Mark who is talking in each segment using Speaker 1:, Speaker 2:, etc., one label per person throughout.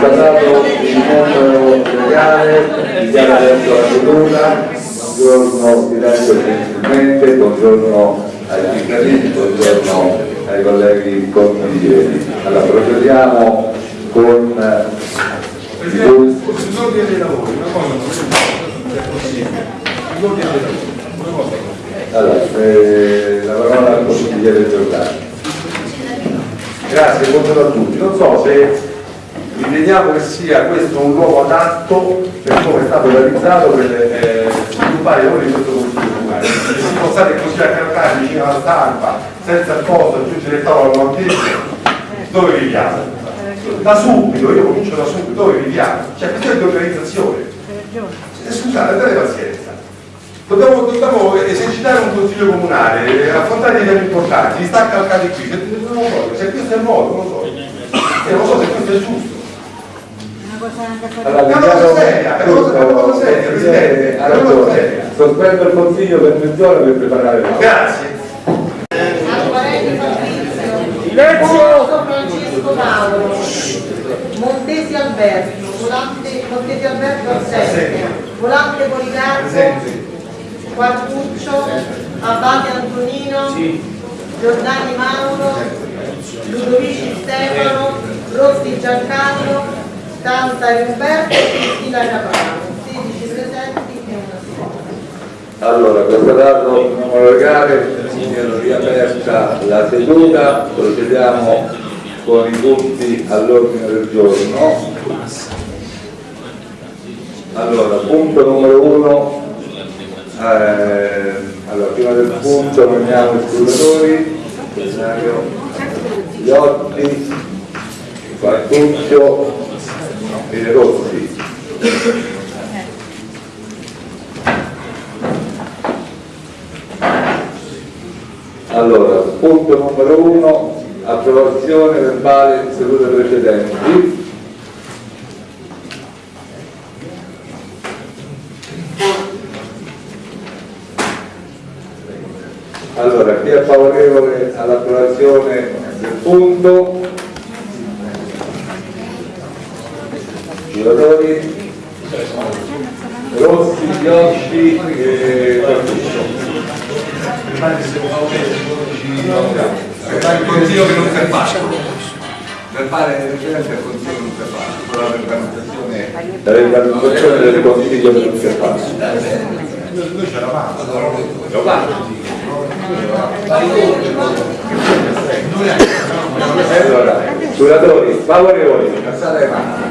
Speaker 1: constatato il numero legale, dichiara adesso la seduta, buongiorno Silenzio gentilmente, buongiorno ai cittadini, buongiorno ai colleghi consiglieri. Allora procediamo con eh,
Speaker 2: L'ordine dei lavori, una cosa. L'ordine dei lavori, una cosa non è.
Speaker 1: Allora, eh, la parola al consigliere Giordano.
Speaker 2: Grazie, buongiorno a tutti. Non so se riteniamo che sia questo un luogo adatto per come è stato realizzato per eh, sviluppare i lavori di questo consiglio comunale. Se si può stare così a carcare vicino alla stampa, senza il posto, aggiungere il tavolo al monteggio, dove viviamo? Da subito, io comincio da subito, dove viviamo? Cioè, questa di organizzazione. Eh, Scusate, date pazienza. Dobbiamo, dobbiamo esercitare un consiglio comunale, eh, affrontare dei temi importanti, gli sta calcati qui, se, se questo è il modo, non lo so. E non so se questo è giusto.
Speaker 1: Allora,
Speaker 2: cosa seria, Presidente,
Speaker 1: ha
Speaker 2: una cosa
Speaker 1: ragione. Sospendo il consiglio per mezz'ora per preparare l'aula.
Speaker 2: Grazie.
Speaker 3: Silenzio! Francesco Mauro, Montesi Alberto, Volante, Montesi Alberto Assente, Volante Policarpo. Quartuccio, Abbate Antonino, Giordani Mauro, Ludovici Stefano, Rossi Giancarlo, Tantari Umberto e Cristina Caprano, 16 presenti e una assente.
Speaker 1: Allora, il numero legale, viene riaperta la seduta, procediamo con i punti all'ordine del giorno. Allora, punto numero uno, eh, allora, prima del punto nominiamo i scrutatori, Iotti, Quartuccio e Rossi. Allora, punto numero uno, approvazione verbale di sedute precedenti. Allora, chi è favorevole all'approvazione del punto?
Speaker 4: Non si è fatto.
Speaker 2: Noi c'eravamo.
Speaker 1: Allora, scrutatori, favorevoli, alzate le mani.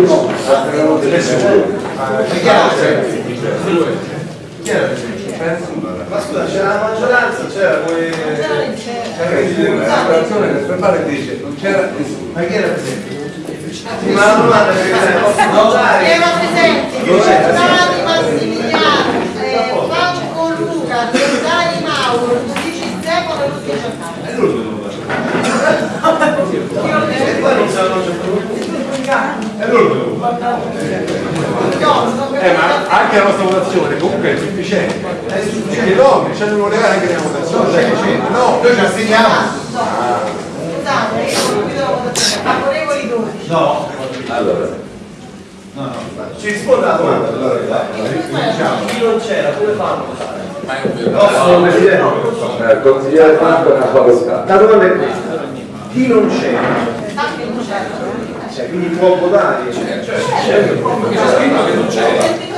Speaker 1: Nessuno.
Speaker 4: ma scusa c'era la maggioranza c'era poi la situazione del verbale dice non c'era nessuno ma chi era presente? ma la domanda è
Speaker 3: Erano presenti Giordani Massimiliano, eh, Franco Luca, Giordani Mauro, Giudici Stefano e Lucio Giancarlo.
Speaker 4: è lui che non sanno è lui che lo
Speaker 3: No, sto
Speaker 2: Eh, ma anche la nostra votazione comunque è sufficiente. È sufficiente. No, c'è il numero legale anche nella votazione. No,
Speaker 4: noi ci assegniamo
Speaker 3: Scusate, io non guido la votazione, favorevoli 12.
Speaker 4: no
Speaker 1: Allora,
Speaker 4: no no ci risponde alla domanda allora diciamo chi non c'era come fanno a votare?
Speaker 1: eh, consigliere Franco ne ha facoltà.
Speaker 4: la domanda è questa chi non c'era
Speaker 3: Anche non c'è.
Speaker 4: cioè quindi può votare
Speaker 3: C'è scritto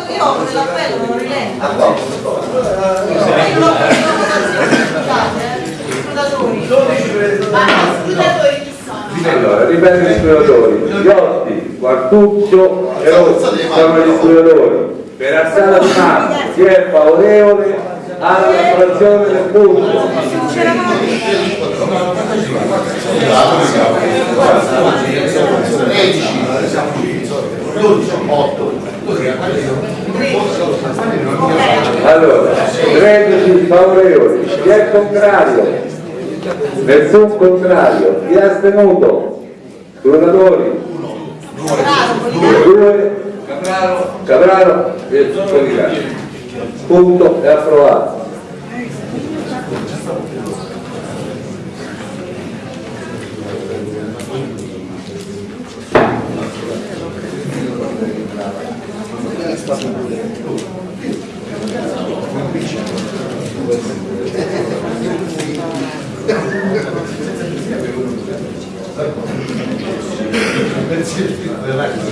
Speaker 3: che io apro l'appello, non rilento.
Speaker 4: a posto
Speaker 3: Io non apro la votazione, scusate, eh. Scrutatori.
Speaker 4: 12 per
Speaker 3: Ma no, scrutatori chi sono?
Speaker 1: Allora, ripeto gli scrutatori. Iotti, Quartuccio e Rossi sono gli scrutatori. Per alzata di mano, chi è favorevole all'approvazione del punto?
Speaker 4: 13 12 8
Speaker 1: Allora, 13 favorevoli, chi è contrario? Nessun contrario, chi è astenuto? Scrutatori? Due, Capraro e Policardi. Punto, è approvato.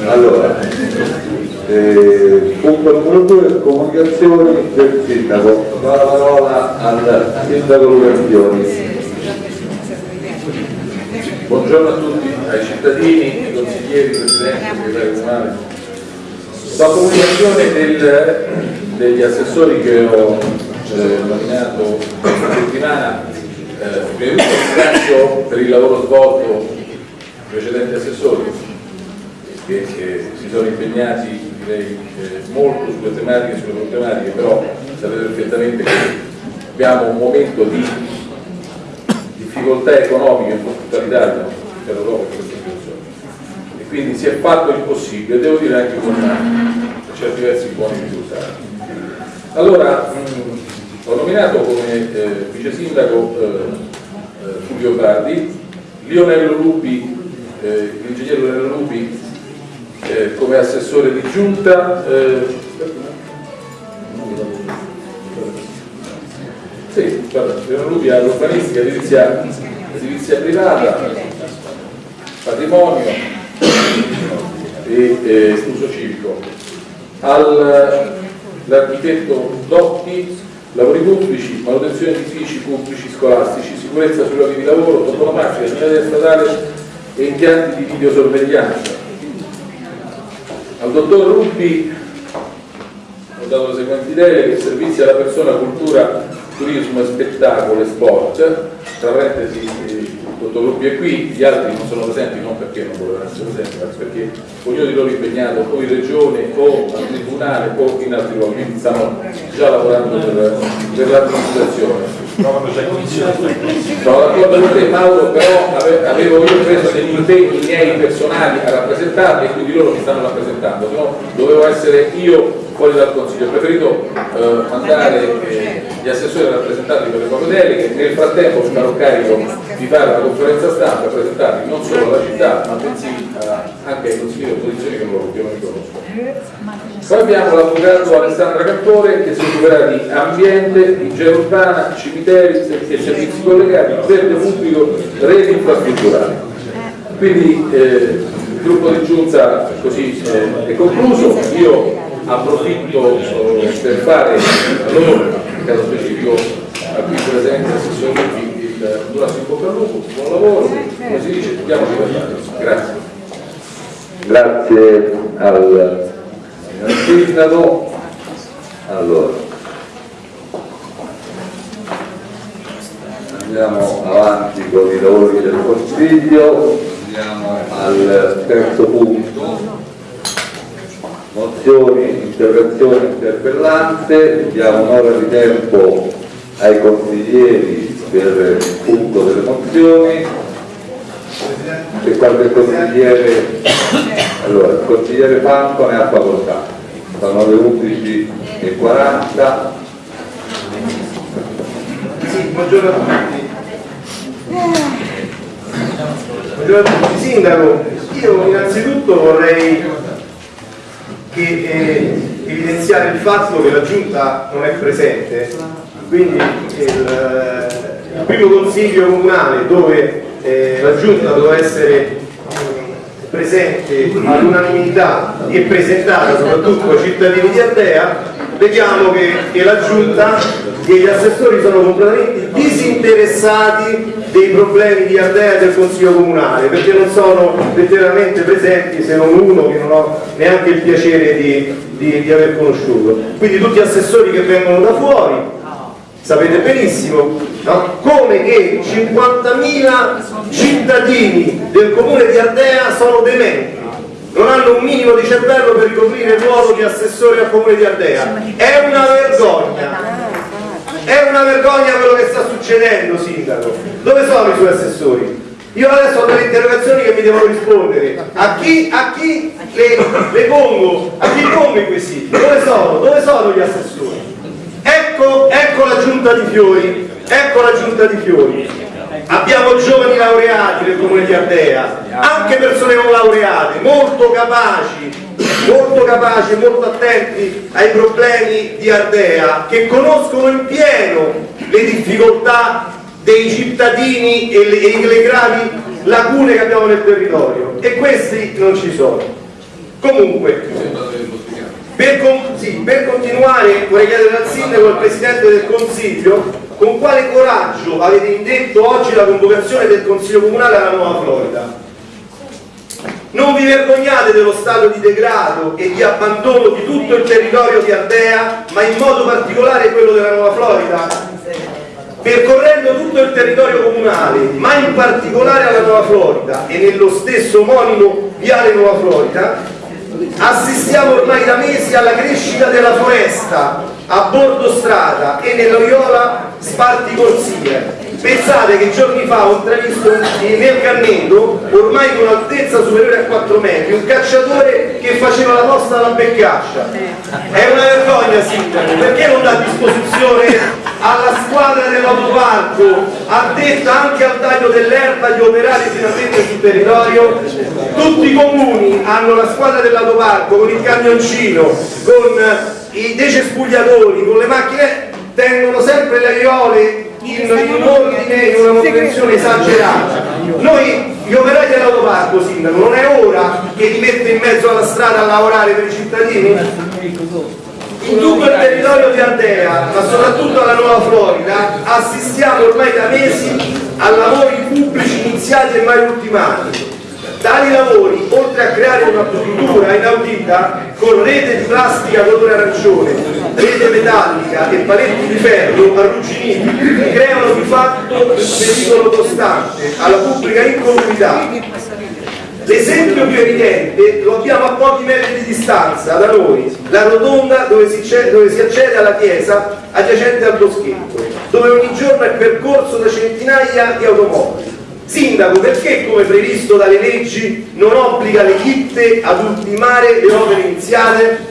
Speaker 1: Allora, eh, comunicazioni del sindaco. La parola al sindaco Lucazioni.
Speaker 5: Buongiorno a tutti, ai cittadini, ai consiglieri, presidenti, segretari comunali. La comunicazione del- degli assessori che ho eh, nominato questa settimana, eh, ringrazio per il lavoro svolto i precedenti assessori che, che si sono impegnati direi, eh, molto sulle tematiche, sulle problematiche, però sapete perfettamente che abbiamo un momento di difficoltà economiche in tutta l'Italia per l'Europa in questa situazione e quindi si è fatto il possibile, devo dire anche con per certi versi buoni risultati. Allora, mh, ho nominato come eh, vice sindaco eh, eh, Fulvio Bardi, Lionello Lupi, eh, l'ingegnere Lionello Lupi eh, come assessore di giunta, eh, sì, guarda, Lionello Lupi all'urbanistica, edilizia, edilizia privata, patrimonio e eh, uso civico. All'architetto Dotti, lavori pubblici, manutenzione di edifici pubblici scolastici, sicurezza sui luoghi di lavoro, toponomastica, segnaletica statale e impianti di videosorveglianza. Al dottor Rubbi ho dato le seguenti deleghe, servizi alla persona, cultura, turismo, spettacolo e sport, tra parentesi eh, il dottor Rubbi è qui, gli altri non sono presenti non perché non volevano essere presenti, ma perché ognuno di loro è impegnato o in regione o al tribunale o in altri luoghi, quindi stanno già lavorando per, per l'amministrazione. Sono d'accordo con te Mauro, però ave- avevo io preso degli impegni miei personali a rappresentarli e quindi loro mi stanno rappresentando, se no? Dovevo essere io fuori dal Consiglio, ho preferito eh, mandare gli assessori a rappresentarli per le proprie deleghe, nel frattempo mi farò carico di fare una conferenza stampa e presentarli non solo alla città ma bensì eh, anche ai consigli di opposizione che loro più non mi conoscono. Poi abbiamo l'avvocato Alessandra Cattore che si occuperà di ambiente, igiene urbana, cimiteri e servizi collegati, verde pubblico, reti infrastrutturali. Quindi eh, il gruppo di giunta così eh, è concluso, io approfitto eh, per fare a loro, nel caso specifico a qui presente l'assessore il Durasso in bocca buon lavoro, come si dice, diamo di Grazie.
Speaker 1: Grazie al signor sindaco. Allora, andiamo avanti con i lavori del Consiglio, andiamo al terzo punto. Mozioni, interrogazioni, interpellanze, diamo un'ora di tempo ai consiglieri per il punto delle mozioni se qualche consigliere allora il consigliere Franco ne ha facoltà sono le 11 e 40
Speaker 4: Sì, buongiorno a tutti. Buongiorno a tutti. Sindaco, io innanzitutto vorrei che, eh, evidenziare il fatto che la Giunta non è presente, quindi il, il primo consiglio comunale dove eh, la Giunta doveva essere presente all'unanimità e presentata soprattutto ai cittadini di Ardea, vediamo che, che la Giunta e gli assessori sono completamente disinteressati dei problemi di Ardea del Consiglio Comunale, perché non sono letteralmente presenti se non uno che non ho neanche il piacere di, di- di aver conosciuto. Quindi tutti gli assessori che vengono da fuori, sapete benissimo, no? come che 50.000 cittadini del comune di Ardea sono dementi non hanno un minimo di cervello per ricoprire il ruolo di assessore al comune di Ardea. È una vergogna. È una vergogna quello che sta succedendo, sindaco. Dove sono i suoi assessori? Io adesso ho delle interrogazioni che mi devono rispondere. A chi, a chi le, le pongo? A chi pongo i quesiti? Dove sono? Dove sono gli assessori? Ecco, ecco la giunta di fiori, ecco la giunta di fiori. Abbiamo giovani laureati nel comune di Ardea, anche persone non laureate, molto capaci, molto capaci molto attenti ai problemi di Ardea, che conoscono in pieno le difficoltà dei cittadini e le, e le gravi lacune che abbiamo nel territorio. E questi non ci sono. Comunque, per, con- sì, per continuare vorrei chiedere al Sindaco e al Presidente del Consiglio con quale coraggio avete indetto oggi la convocazione del Consiglio Comunale alla Nuova Florida. Non vi vergognate dello stato di degrado e di abbandono di tutto il territorio di Ardea, ma in modo particolare quello della Nuova Florida? Percorrendo tutto il territorio comunale, ma in particolare alla Nuova Florida e nello stesso omonimo Viale Nuova Florida, assistiamo ormai da mesi alla crescita della foresta a bordo strada e nell'Oriola Sparti Corsie. Pensate che giorni fa ho intravisto nel Canneto, ormai con altezza superiore a 4 metri, un cacciatore che faceva la posta alla beccascia. È una vergogna, sindaco, perché non dà a disposizione alla squadra dell'autoparco, addetta anche al taglio dell'erba di operare finalmente sul territorio? Tutti i comuni hanno la squadra dell'autoparco con il camioncino, con i decespugliatori, con le macchine, tengono sempre le aiole in, in ordine, in una manutenzione esagerata. Noi, gli operai dell'autoparco, sindaco, non è ora che li mette in mezzo alla strada a lavorare per i cittadini? In tutto il territorio di Ardea, ma soprattutto alla Nuova Florida, assistiamo ormai da mesi a lavori pubblici iniziati e mai ultimati. Tali lavori, oltre a creare una struttura inaudita con rete di plastica colore arancione, rete metallica e paletti di ferro arrugginiti, creano di fatto un pericolo costante alla pubblica incolumità. L'esempio più evidente lo abbiamo a pochi metri di distanza da noi, la rotonda dove si, dove si accede alla chiesa adiacente al boschetto, dove ogni giorno è percorso da centinaia di automobili. Sindaco, perché come previsto dalle leggi non obbliga le ditte ad ultimare le opere iniziate?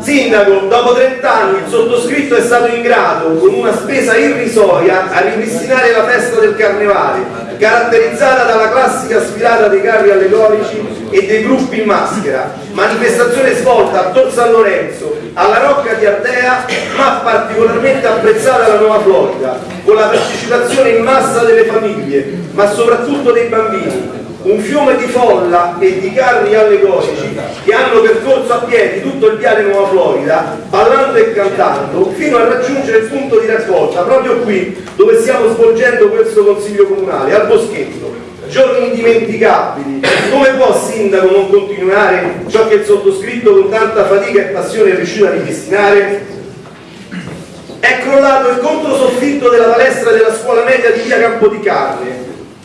Speaker 4: Sindaco, dopo 30 anni il sottoscritto è stato in grado, con una spesa irrisoria, a ripristinare la festa del carnevale, caratterizzata dalla classica sfilata dei carri allegorici e dei gruppi in maschera, manifestazione svolta a Tor San Lorenzo, alla Rocca di Ardea, ma particolarmente apprezzata alla Nuova Florida, con la partecipazione in massa delle famiglie, ma soprattutto dei bambini, un fiume di folla e di carri allegorici che hanno percorso a piedi tutto il viale Nuova Florida, ballando e cantando, fino a raggiungere il punto di raccolta, proprio qui dove stiamo svolgendo questo consiglio comunale, al Boschetto. Giorni indimenticabili, come può Sindaco non continuare ciò che il sottoscritto con tanta fatica e passione è riuscito a ripristinare? È crollato il controsoffitto della palestra della scuola media di via Campodicarne,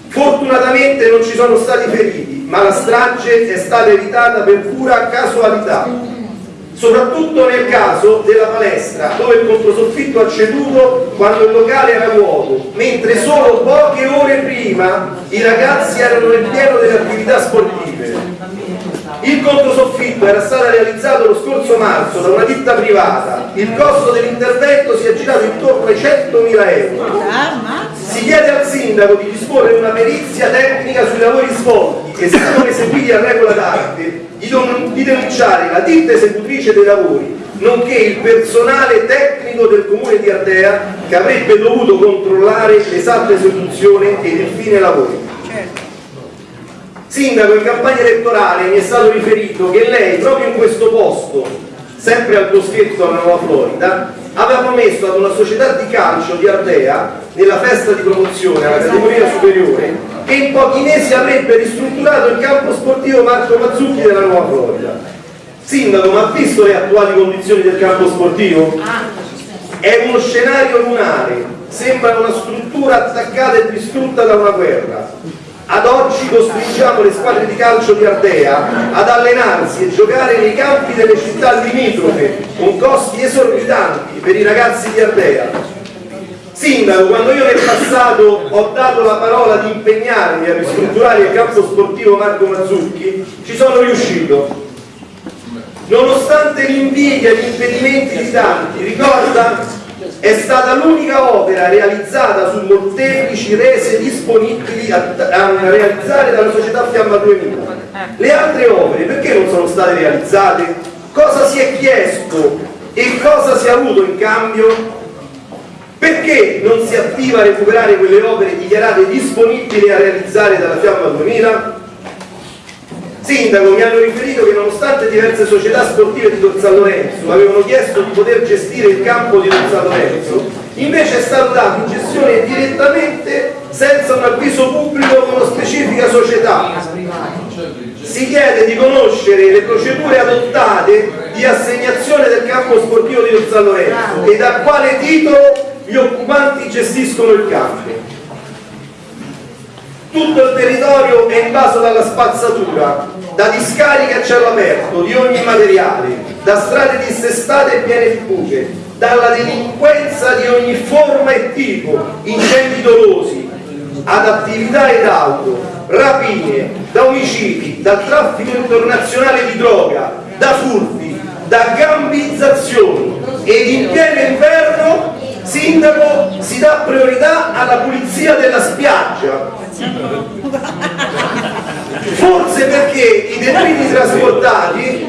Speaker 4: Fortunatamente non ci sono stati feriti, ma la strage è stata evitata per pura casualità. Soprattutto nel caso della palestra, dove il controsoffitto ha ceduto quando il locale era vuoto, mentre solo poche ore prima i ragazzi erano nel pieno delle attività sportive. Il controsoffitto era stato realizzato lo scorso marzo da una ditta privata. Il costo dell'intervento si è girato intorno ai 100.000 euro. Si chiede al sindaco di disporre una perizia tecnica sui lavori svolti e se non eseguiti a regola d'arte, di denunciare la ditta esecutrice dei lavori, nonché il personale tecnico del comune di Ardea che avrebbe dovuto controllare l'esatta esecuzione ed il fine lavori. Sindaco, in campagna elettorale mi è stato riferito che lei, proprio in questo posto, sempre al boschetto alla Nuova Florida, aveva promesso ad una società di calcio di Ardea, nella festa di promozione alla categoria superiore, che in pochi mesi avrebbe ristrutturato il campo sportivo Marco Mazzucchi della Nuova Florida. Sindaco, ma ha visto le attuali condizioni del campo sportivo? È uno scenario lunare, sembra una struttura attaccata e distrutta da una guerra. Ad oggi costringiamo le squadre di calcio di Ardea ad allenarsi e giocare nei campi delle città limitrofe con costi esorbitanti per i ragazzi di Ardea. Sindaco, quando io nel passato ho dato la parola di impegnarmi a ristrutturare il campo sportivo Marco Mazzucchi, ci sono riuscito. Nonostante l'invidia e gli impedimenti di tanti, ricorda? È stata l'unica opera realizzata su molteplici rese disponibili a, a realizzare dalla società Fiamma 2000. Le altre opere perché non sono state realizzate? Cosa si è chiesto e cosa si è avuto in cambio? Perché non si attiva a recuperare quelle opere dichiarate disponibili a realizzare dalla Fiamma 2000? Sindaco, mi hanno riferito che nonostante diverse società sportive di Tor San Lorenzo avevano chiesto di poter gestire il campo di Tor San Lorenzo, invece è stato dato in gestione direttamente senza un avviso pubblico con una specifica società. Si chiede di conoscere le procedure adottate di assegnazione del campo sportivo di Tor San Lorenzo e da quale titolo gli occupanti gestiscono il campo. Tutto il territorio è invaso dalla spazzatura, da discariche a cielo aperto di ogni materiale, da strade dissestate e piene di buche, dalla delinquenza di ogni forma e tipo, incendi dolosi, ad attività ed auto, rapine, da omicidi, dal traffico internazionale di droga, da furti, da gambizzazioni ed in pieno inverno Sindaco si dà priorità alla pulizia della spiaggia. Forse perché i detriti trasportati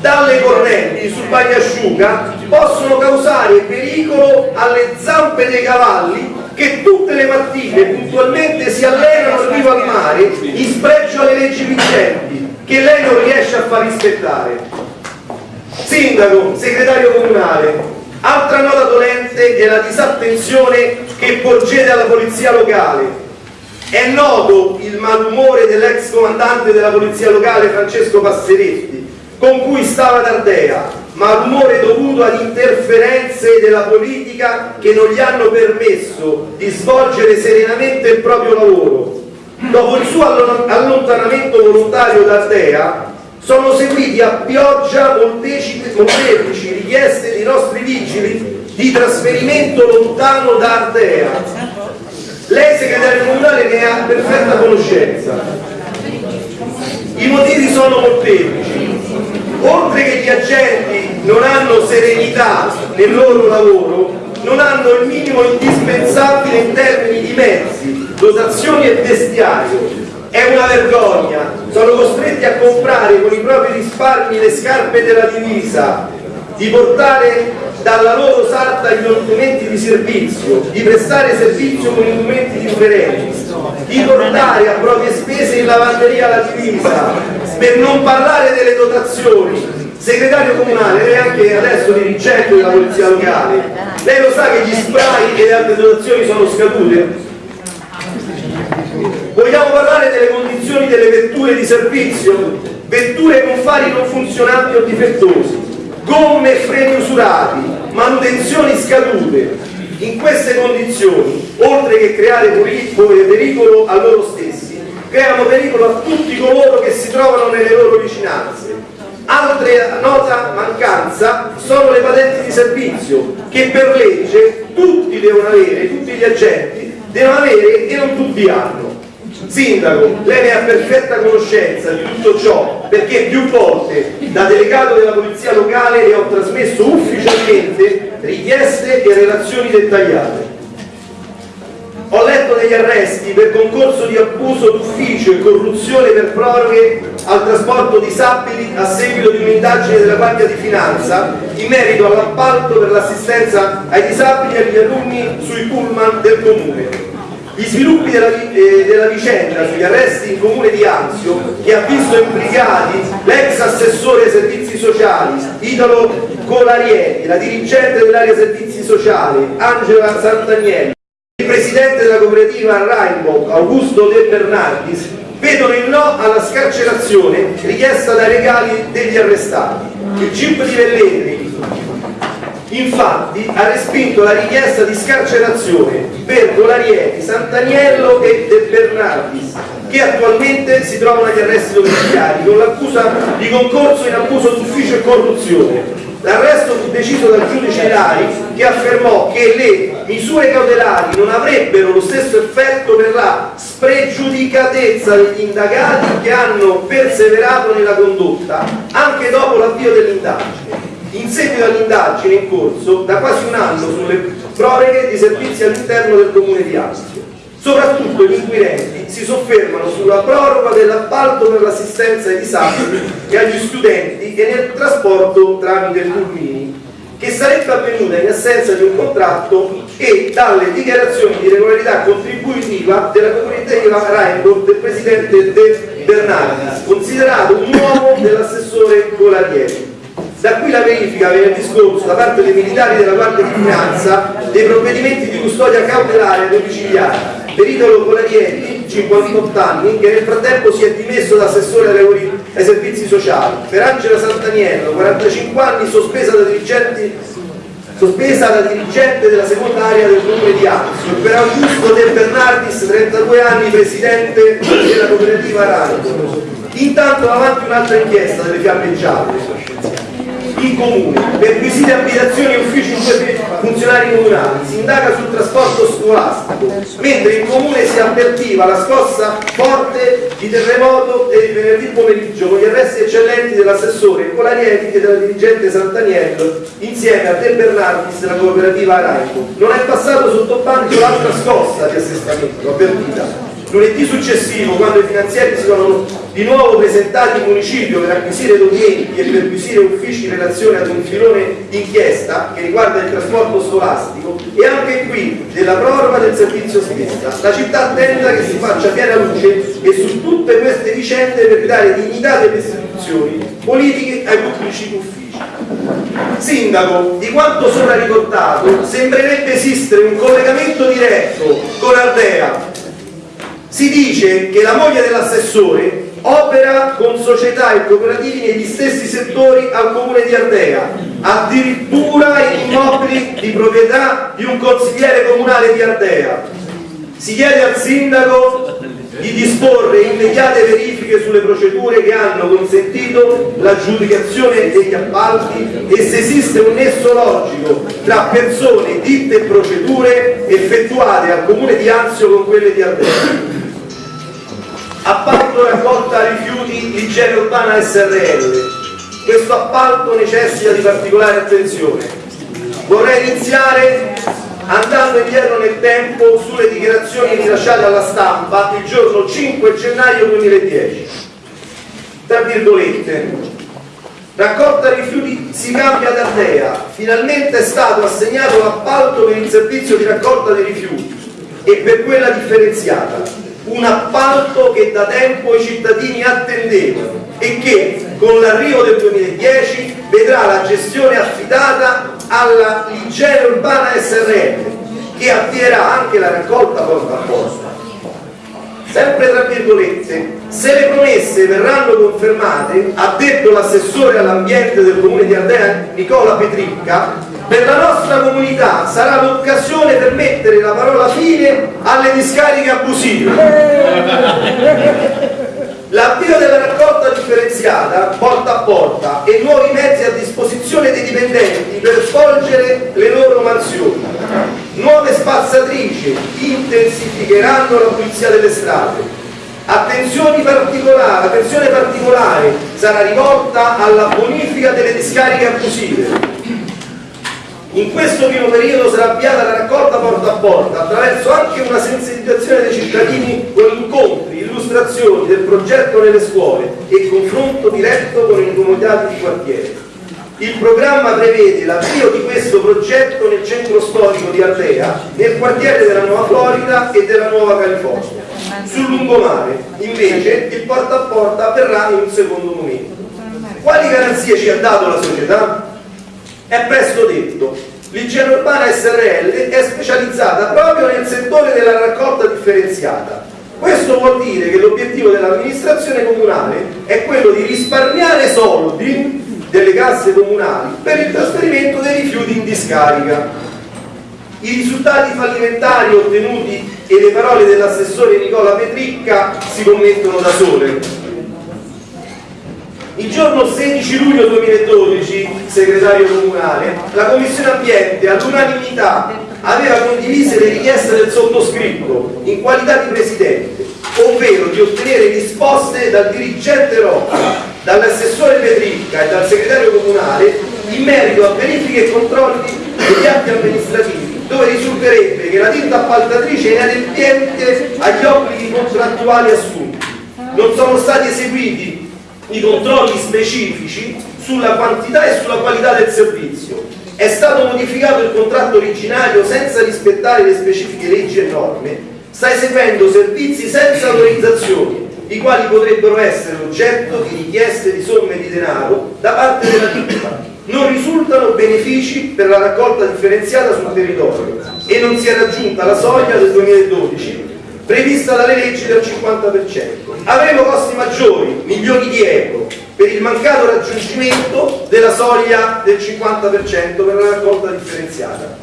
Speaker 4: dalle correnti sul bagnasciuga possono causare pericolo alle zampe dei cavalli che tutte le mattine puntualmente si allenano riva al mare in spregio alle leggi vigenti che lei non riesce a far rispettare. Sindaco, segretario comunale, Altra nota dolente è la disattenzione che porgete alla polizia locale. È noto il malumore dell'ex comandante della polizia locale Francesco Passeretti, con cui stava ad Ardea, malumore dovuto ad interferenze della politica che non gli hanno permesso di svolgere serenamente il proprio lavoro. Dopo il suo allontanamento volontario da Ardea, sono seguiti a pioggia molteplici richieste dei nostri vigili di trasferimento lontano da Ardea. Lei segretario comunale ne ha perfetta conoscenza. I motivi sono molteplici. Oltre che gli agenti non hanno serenità nel loro lavoro, non hanno il minimo indispensabile in termini di mezzi, dotazioni e vestiario, è una vergogna, sono costretti a comprare con i propri risparmi le scarpe della divisa, di portare dalla loro sarta gli documenti di servizio, di prestare servizio con i documenti differenti, di portare a proprie spese in lavanderia la divisa, per non parlare delle dotazioni. Segretario comunale, lei anche adesso dirigente della polizia locale, lei lo sa che gli spray e le altre dotazioni sono scadute? Vogliamo parlare delle condizioni delle vetture di servizio? Vetture con fari non funzionanti o difettosi, gomme e freni usurati, manutenzioni scadute. In queste condizioni, oltre che creare pericolo a loro stessi, creano pericolo a tutti coloro che si trovano nelle loro vicinanze. Altra nota mancanza sono le patenti di servizio, che per legge tutti devono avere, tutti gli agenti devono avere e non tutti hanno. Sindaco, lei ne ha perfetta conoscenza di tutto ciò perché più volte da delegato della polizia locale le ho trasmesso ufficialmente richieste e relazioni dettagliate. Ho letto degli arresti per concorso di abuso d'ufficio e corruzione per proroghe al trasporto disabili a seguito di un'indagine della Guardia di Finanza in merito all'appalto per l'assistenza ai disabili e agli alunni sui pullman del comune. Gli sviluppi della, eh, della, vicenda sugli arresti in comune di Anzio, che ha visto implicati l'ex assessore ai servizi sociali Italo Colarieti, la dirigente dell'area servizi sociali Angela Sant'Agnello, il presidente della cooperativa Rainbow Augusto De Bernardis, vedono il no alla scarcerazione richiesta dai legali degli arrestati. Il GIP di Velletri infatti ha respinto la richiesta di scarcerazione per Colarieti, Sant'Agnello e De Bernardis che attualmente si trovano agli arresti domiciliari con l'accusa di concorso in abuso d'ufficio e corruzione. L'arresto fu deciso dal giudice Lari che affermò che le misure cautelari non avrebbero lo stesso effetto per la spregiudicatezza degli indagati che hanno perseverato nella condotta anche dopo l'avvio dell'indagine. In seguito all'indagine in corso da quasi un anno sulle proroghe di servizi all'interno del comune di Astio. Soprattutto gli inquirenti si soffermano sulla proroga dell'appalto per l'assistenza ai disabili e agli studenti e nel trasporto tramite pulmini, che sarebbe avvenuta in assenza di un contratto e dalle dichiarazioni di regolarità contributiva della comunità Rainbow del presidente De Bernardis, considerato un uomo dell'assessore Colarieri. Da qui la verifica venerdì scorso da parte dei militari della Guardia di Finanza dei provvedimenti di custodia cautelare domiciliare. Per Italo Colarieri, 58 anni, che nel frattempo si è dimesso da assessore ai servizi sociali, per Angela Santaniello, 45 anni, sospesa da dirigenti sospesa da dirigente della seconda area del comune di Anzio, per Augusto De Bernardis, 32 anni, presidente della cooperativa Aranco. Intanto avanti un'altra inchiesta delle fiamme gialle, in comune, perquisite abitazioni e uffici funzionari comunali, si indaga sul trasporto scolastico, mentre in comune si avvertiva la scossa forte di terremoto di venerdì pomeriggio con gli arresti eccellenti dell'assessore Colarieti e della dirigente Sant'Aniello insieme a De Bernardis della cooperativa Araico. Non è passato sotto banco l'altra scossa di assestamento, avvertita. Lunedì successivo, quando i finanziari si sono di nuovo presentati in municipio per acquisire documenti e per acquisire uffici in relazione ad un filone d'inchiesta che riguarda il trasporto scolastico e anche qui della proroga del servizio stessa. La città attenta che si faccia piena luce e su tutte queste vicende per ridare dignità delle istituzioni politiche ai pubblici uffici. Sindaco, di quanto sopra ricordato, sembrerebbe esistere un collegamento diretto con Ardea. Si dice che la moglie dell'assessore opera con società e cooperativi negli stessi settori al comune di Ardea, addirittura in immobili di proprietà di un consigliere comunale di Ardea. Si chiede al sindaco di disporre immediate verifiche sulle procedure che hanno consentito l'aggiudicazione degli appalti e se esiste un nesso logico tra persone, ditte e procedure effettuate al comune di Anzio con quelle di Ardea appalto raccolta rifiuti igiene urbana SRL questo appalto necessita di particolare attenzione. Vorrei iniziare andando indietro nel tempo sulle dichiarazioni rilasciate alla stampa il giorno 5 gennaio 2010 tra virgolette raccolta rifiuti si cambia da Ardea finalmente è stato assegnato l'appalto per il servizio di raccolta dei rifiuti e per quella differenziata un appalto che da tempo i cittadini attendevano e che con l'arrivo del 2010 vedrà la gestione affidata alla Igiene Urbana SRL che avvierà anche la raccolta porta a porta. Sempre tra virgolette, se le promesse verranno confermate, ha detto l'assessore all'ambiente del comune di Ardea Nicola Petricca, per la nostra comunità sarà l'occasione per mettere la parola fine alle discariche abusive. L'avvio della raccolta differenziata porta a porta e nuovi mezzi a disposizione dei dipendenti per svolgere le loro mansioni. Nuove spazzatrici intensificheranno la pulizia delle strade. Attenzione particolare, attenzione particolare sarà rivolta alla bonifica delle discariche abusive in questo primo periodo sarà avviata la raccolta porta a porta attraverso anche una sensibilizzazione dei cittadini con incontri, illustrazioni del progetto nelle scuole e confronto diretto con i comitati di quartiere. Il programma prevede l'avvio di questo progetto nel centro storico di Ardea, nel quartiere della Nuova Florida e della Nuova California. Sul lungomare, invece, il porta a porta avverrà in un secondo momento. Quali garanzie ci ha dato la società? È presto detto, l'igiene urbana SRL è specializzata proprio nel settore della raccolta differenziata. Questo vuol dire che l'obiettivo dell'amministrazione comunale è quello di risparmiare soldi delle casse comunali per il trasferimento dei rifiuti in discarica. I risultati fallimentari ottenuti e le parole dell'assessore Nicola Petricca si commettono da sole. Il giorno 16 luglio 2012, segretario comunale, la Commissione Ambiente all'unanimità aveva condiviso le richieste del sottoscritto in qualità di presidente, ovvero di ottenere risposte dal dirigente Rocca, dall'assessore Petricca e dal segretario comunale in merito a verifiche e controlli degli atti amministrativi, dove risulterebbe che la ditta appaltatrice è inadempiente agli obblighi contrattuali assunti. Non sono stati eseguiti i controlli specifici sulla quantità e sulla qualità del servizio. È stato modificato il contratto originario senza rispettare le specifiche leggi e norme, sta eseguendo servizi senza autorizzazioni, i quali potrebbero essere oggetto di richieste di somme di denaro da parte della ditta. Non risultano benefici per la raccolta differenziata sul territorio e non si è raggiunta la soglia del 2012 prevista dalle leggi del 50%. Avremo costi maggiori, milioni di euro, per il mancato raggiungimento della soglia del 50% per la raccolta differenziata.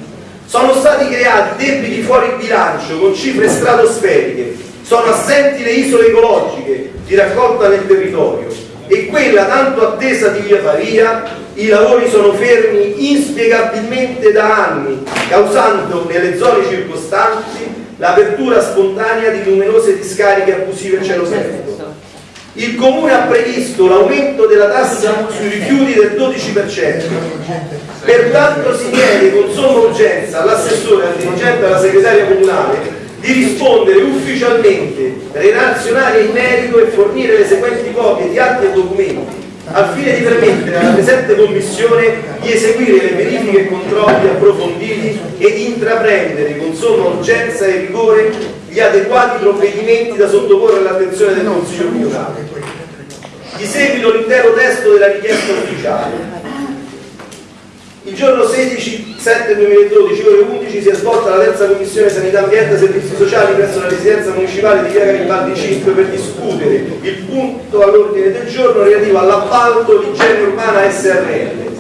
Speaker 4: Sono stati creati debiti fuori bilancio con cifre stratosferiche, sono assenti le isole ecologiche di raccolta nel territorio e quella tanto attesa di Via Pavia, i lavori sono fermi inspiegabilmente da anni, causando nelle zone circostanti l'apertura spontanea di numerose discariche abusive in cielo sereno. Il Comune ha previsto l'aumento della tassa sui rifiuti del 12%, pertanto si chiede con somma urgenza all'assessore, al dirigente e alla segretaria comunale di rispondere ufficialmente, relazionare in merito e fornire le seguenti copie di atti e documenti al fine di permettere alla presente Commissione di eseguire le verifiche e controlli approfonditi e di intraprendere con somma urgenza e rigore gli adeguati provvedimenti da sottoporre all'attenzione del Consiglio comunale. Di seguito l'intero testo della richiesta ufficiale. Il giorno 16 7 2012, ore 11, si è svolta la terza commissione sanità ambiente e servizi sociali presso la residenza municipale di Via Garibaldi 5 per discutere il punto all'ordine del giorno relativo all'appalto di igiene urbana SRL.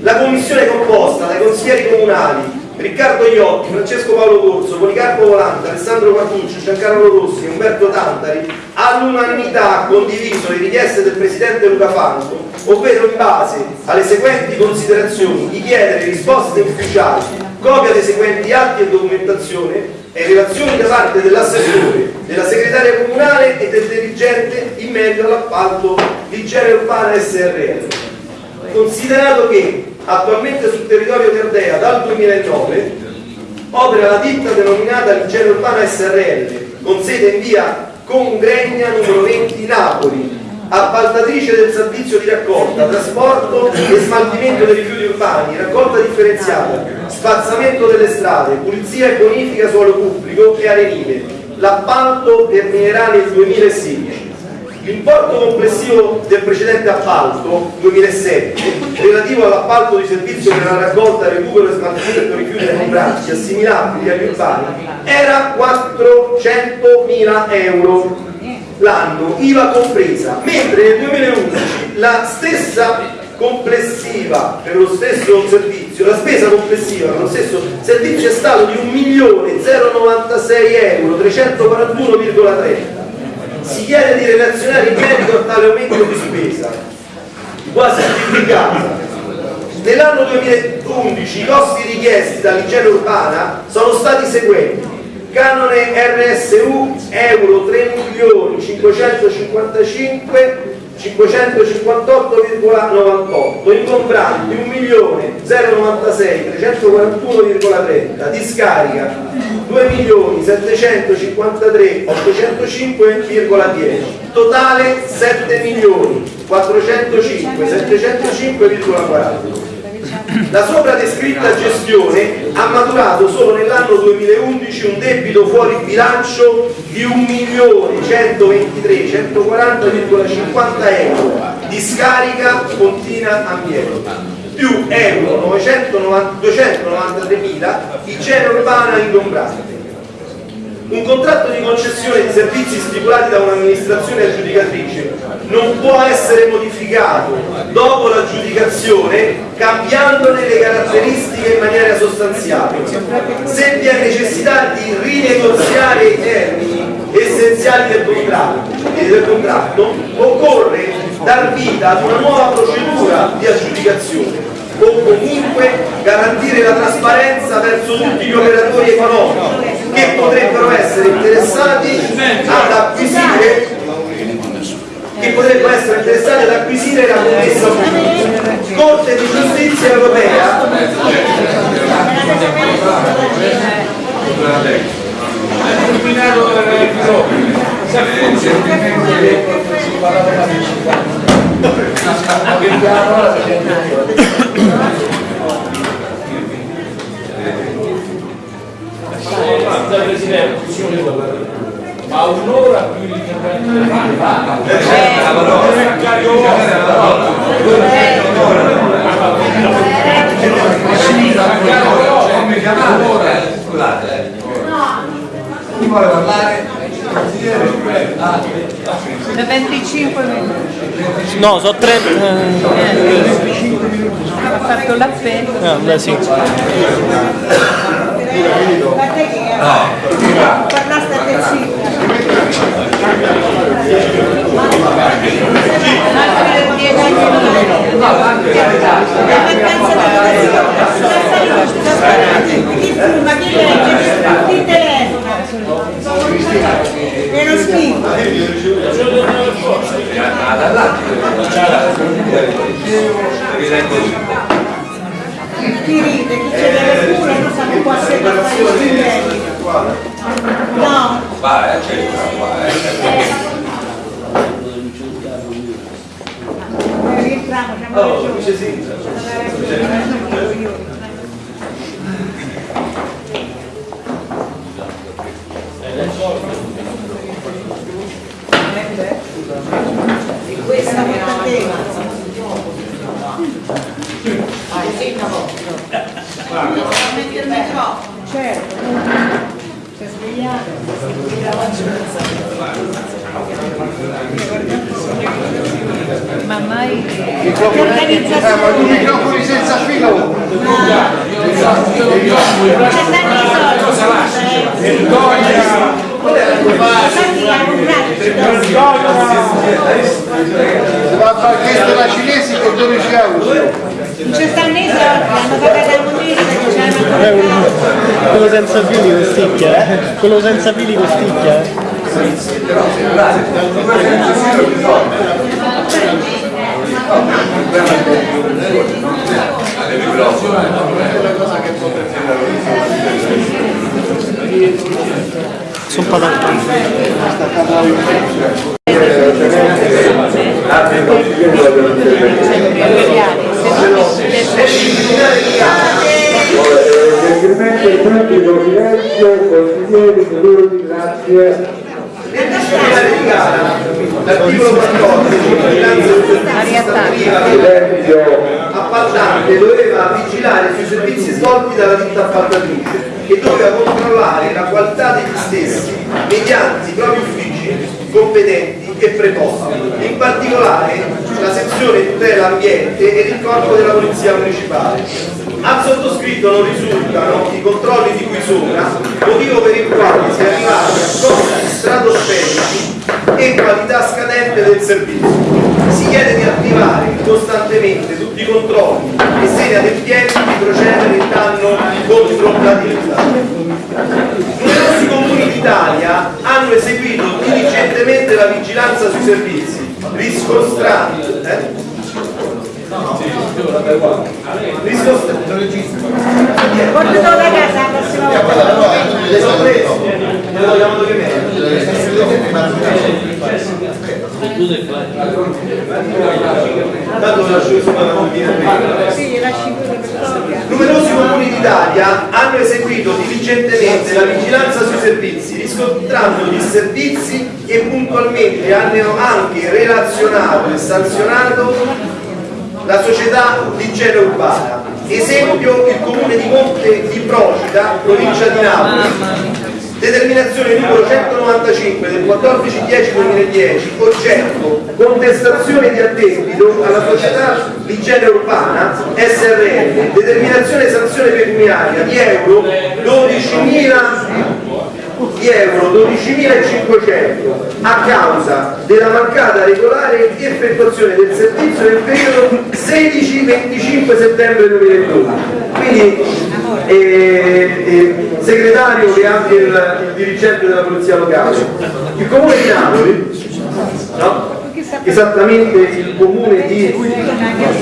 Speaker 4: La commissione è composta dai consiglieri comunali Riccardo Iotti, Francesco Paolo Corso, Policarpo Volante, Alessandro Quartucci, Giancarlo Rossi Umberto Tantari all'unanimità ha condiviso le richieste del Presidente Luca Fanco, ovvero in base alle seguenti considerazioni di chiedere risposte ufficiali, copia dei seguenti atti e documentazione e relazioni da parte dell'assessore, della segretaria comunale e del dirigente in merito all'appalto di igiene urbana SRL. Considerato che attualmente sul territorio di Ardea dal 2009 opera la ditta denominata Ligiene Urbana SRL con sede in via Congregna numero 20 Napoli appaltatrice del servizio di raccolta, trasporto e smaltimento dei rifiuti urbani, raccolta differenziata, spazzamento delle strade, pulizia e bonifica suolo pubblico e arenile. L'appalto terminerà nel 2016. L'importo complessivo del precedente appalto 2007 relativo all'appalto di servizio per la raccolta, recupero e smaltimento rifiuti ingombrati assimilabili agli urbani era 400.000 euro l'anno, IVA compresa, mentre nel 2011 la stessa complessiva per lo stesso servizio, la spesa complessiva per lo stesso servizio è stato di 1.096 euro 341,30 si chiede di relazionare in merito a tale aumento di spesa, quasi triplicata. Nell'anno 2011 i costi richiesti dall'igiene urbana sono stati i seguenti. Canone RSU euro 3 milioni 555 558,98 ingombranti 1.096 341,30 discarica 2.753 805,10 totale 7 milioni 405 705,40 la sopra descritta gestione ha maturato solo nell'anno 2011 un debito fuori bilancio di 1.123.140,50 euro di scarica continua ambiente più euro 293.000 igiene urbana ingombrante un contratto di concessione di servizi stipulati da un'amministrazione aggiudicatrice non può essere modificato dopo l'aggiudicazione cambiandone le caratteristiche in maniera sostanziale. Se vi è necessità di rinegoziare i termini essenziali del contratto, del contratto occorre dar vita ad una nuova procedura di aggiudicazione o comunque garantire la trasparenza verso tutti gli operatori economici che potrebbero essere interessati ad acquisire che potrebbero essere interessati ad acquisire la commessa pubblica. Corte di giustizia europea
Speaker 5: Presidente, ma un'ora più l'intervento del
Speaker 2: Scusate, chi vuole parlare?
Speaker 6: Da 25 minuti.
Speaker 7: No, sono tre.
Speaker 6: Ha fatto l'appello.
Speaker 7: Ah, beh, sì.
Speaker 3: Parlaste a te
Speaker 6: Altri 10 minuti.
Speaker 3: Chi fuma, chi legge, chi telefona. Lo schifo. Chi ride, chi c'è delle cure, non qua se parlare di stimoli. No, rientriamo, siamo
Speaker 4: Sindaco.
Speaker 3: Questa è la tema. Certo. Si è svegliato.
Speaker 6: Ma mai
Speaker 3: Che organizzazione.
Speaker 8: microfoni senza filo.
Speaker 3: C'è tanti soldi. Infatti li ha comprati.
Speaker 8: Si va a fare chiesto da cinesi con 12 euro.
Speaker 3: Non ci stanno i soldi, hanno pagato la comprato.
Speaker 7: Quello senza fili costicchia, eh? Quello senza fili costicchia, eh? Sono patati.
Speaker 1: Gentilmente il pubblico silenzio, consiglieri, minuti, grazie.
Speaker 4: L'articolo 14, vigilanza
Speaker 1: Silenzio.
Speaker 4: appaltante doveva vigilare sui servizi svolti dalla ditta appaltatrice e doveva controllare la qualità degli stessi mediante i propri uffici competenti e preposti, in particolare la sezione tutela ambiente ed il corpo della polizia municipale. Al sottoscritto non risultano i controlli di cui sopra, motivo per il quale si è arrivati a costi stratosferici e qualità scadente del servizio. Si chiede di attivare costantemente tutti i controlli e se inadempienti di procedere in danno contro la ditta. Numerosi comuni d'Italia hanno eseguito diligentemente la vigilanza sui servizi, riscontrando eh?
Speaker 3: Portatelo da casa la prossima volta.
Speaker 4: le sono presi, le ho chiamato che me. Tanto lo lascio sopra la prima.
Speaker 3: Sì, lasci.
Speaker 4: Numerosi comuni d'Italia hanno eseguito diligentemente la vigilanza sui servizi, riscontrando gli servizi e puntualmente hanno anche relazionato e sanzionato la società di igiene urbana. Esempio il comune di Monte di Procida, provincia di Napoli, Determinazione numero 195 del 14-10-2010, oggetto contestazione di addebito alla società Ligiene Urbana SRL, determinazione sanzione pecuniaria di euro 12.000 di euro 12.500 a causa della mancata regolare effettuazione del servizio nel periodo 16-25 settembre 2012. Quindi, eh, eh, segretario che è anche il, il dirigente della polizia locale, il comune di Napoli, no? Esattamente il comune di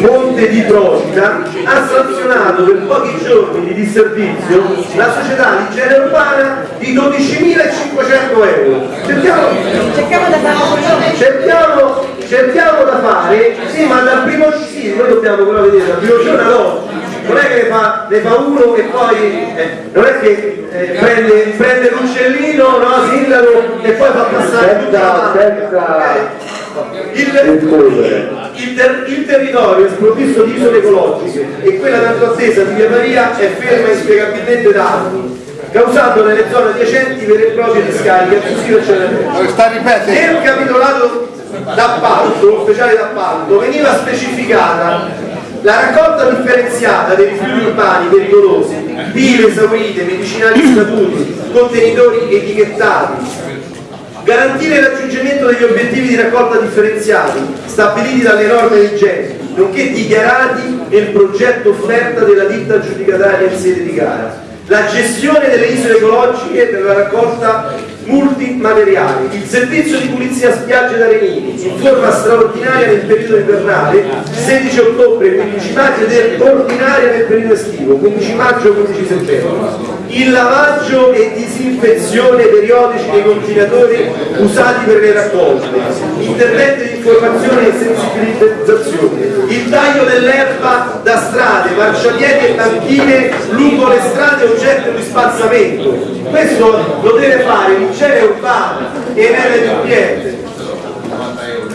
Speaker 4: Monte di Procida ha sanzionato per pochi giorni di disservizio la società di igiene urbana di 12.500 euro. Cerchiamo,
Speaker 3: Cerchiamo da fare
Speaker 4: cerchiamo, cerchiamo da fare sì ma dal primo sì, noi dobbiamo però vedere dal primo giorno ad oggi non è che ne fa, ne fa uno e poi eh, non è che eh, prende, prende l'uccellino no sindaco e poi fa passare tutta la
Speaker 1: senza
Speaker 4: il, il ter- il territorio è sprovvisto di isole ecologiche e quella tanto attesa di Via Maria è ferma inspiegabilmente da anni, causando nelle zone adiacenti vere e proprie discariche abusive e. Nel capitolato d'appalto, speciale d'appalto, veniva specificata la raccolta differenziata dei rifiuti urbani pericolosi, pile esaurite, medicinali scaduti, contenitori etichettati, garantire il raggiungimento degli obiettivi di raccolta differenziati stabiliti dalle norme vigenti, nonché dichiarati nel progetto offerta della ditta aggiudicataria in sede di gara, la gestione delle isole ecologiche per la raccolta multimateriali, il servizio di pulizia spiagge da Renini in forma straordinaria nel periodo invernale 16 ottobre 15 maggio ed ordinaria nel periodo estivo 15 maggio 15 settembre il lavaggio e disinfezione periodici dei continuatori usati per le raccolte interventi di informazione e sensibilizzazione il taglio dell'erba da strade, marciapiedi e banchine lungo le strade oggetto di spazzamento. Questo lo deve fare l'igiene urbana e l'MDPF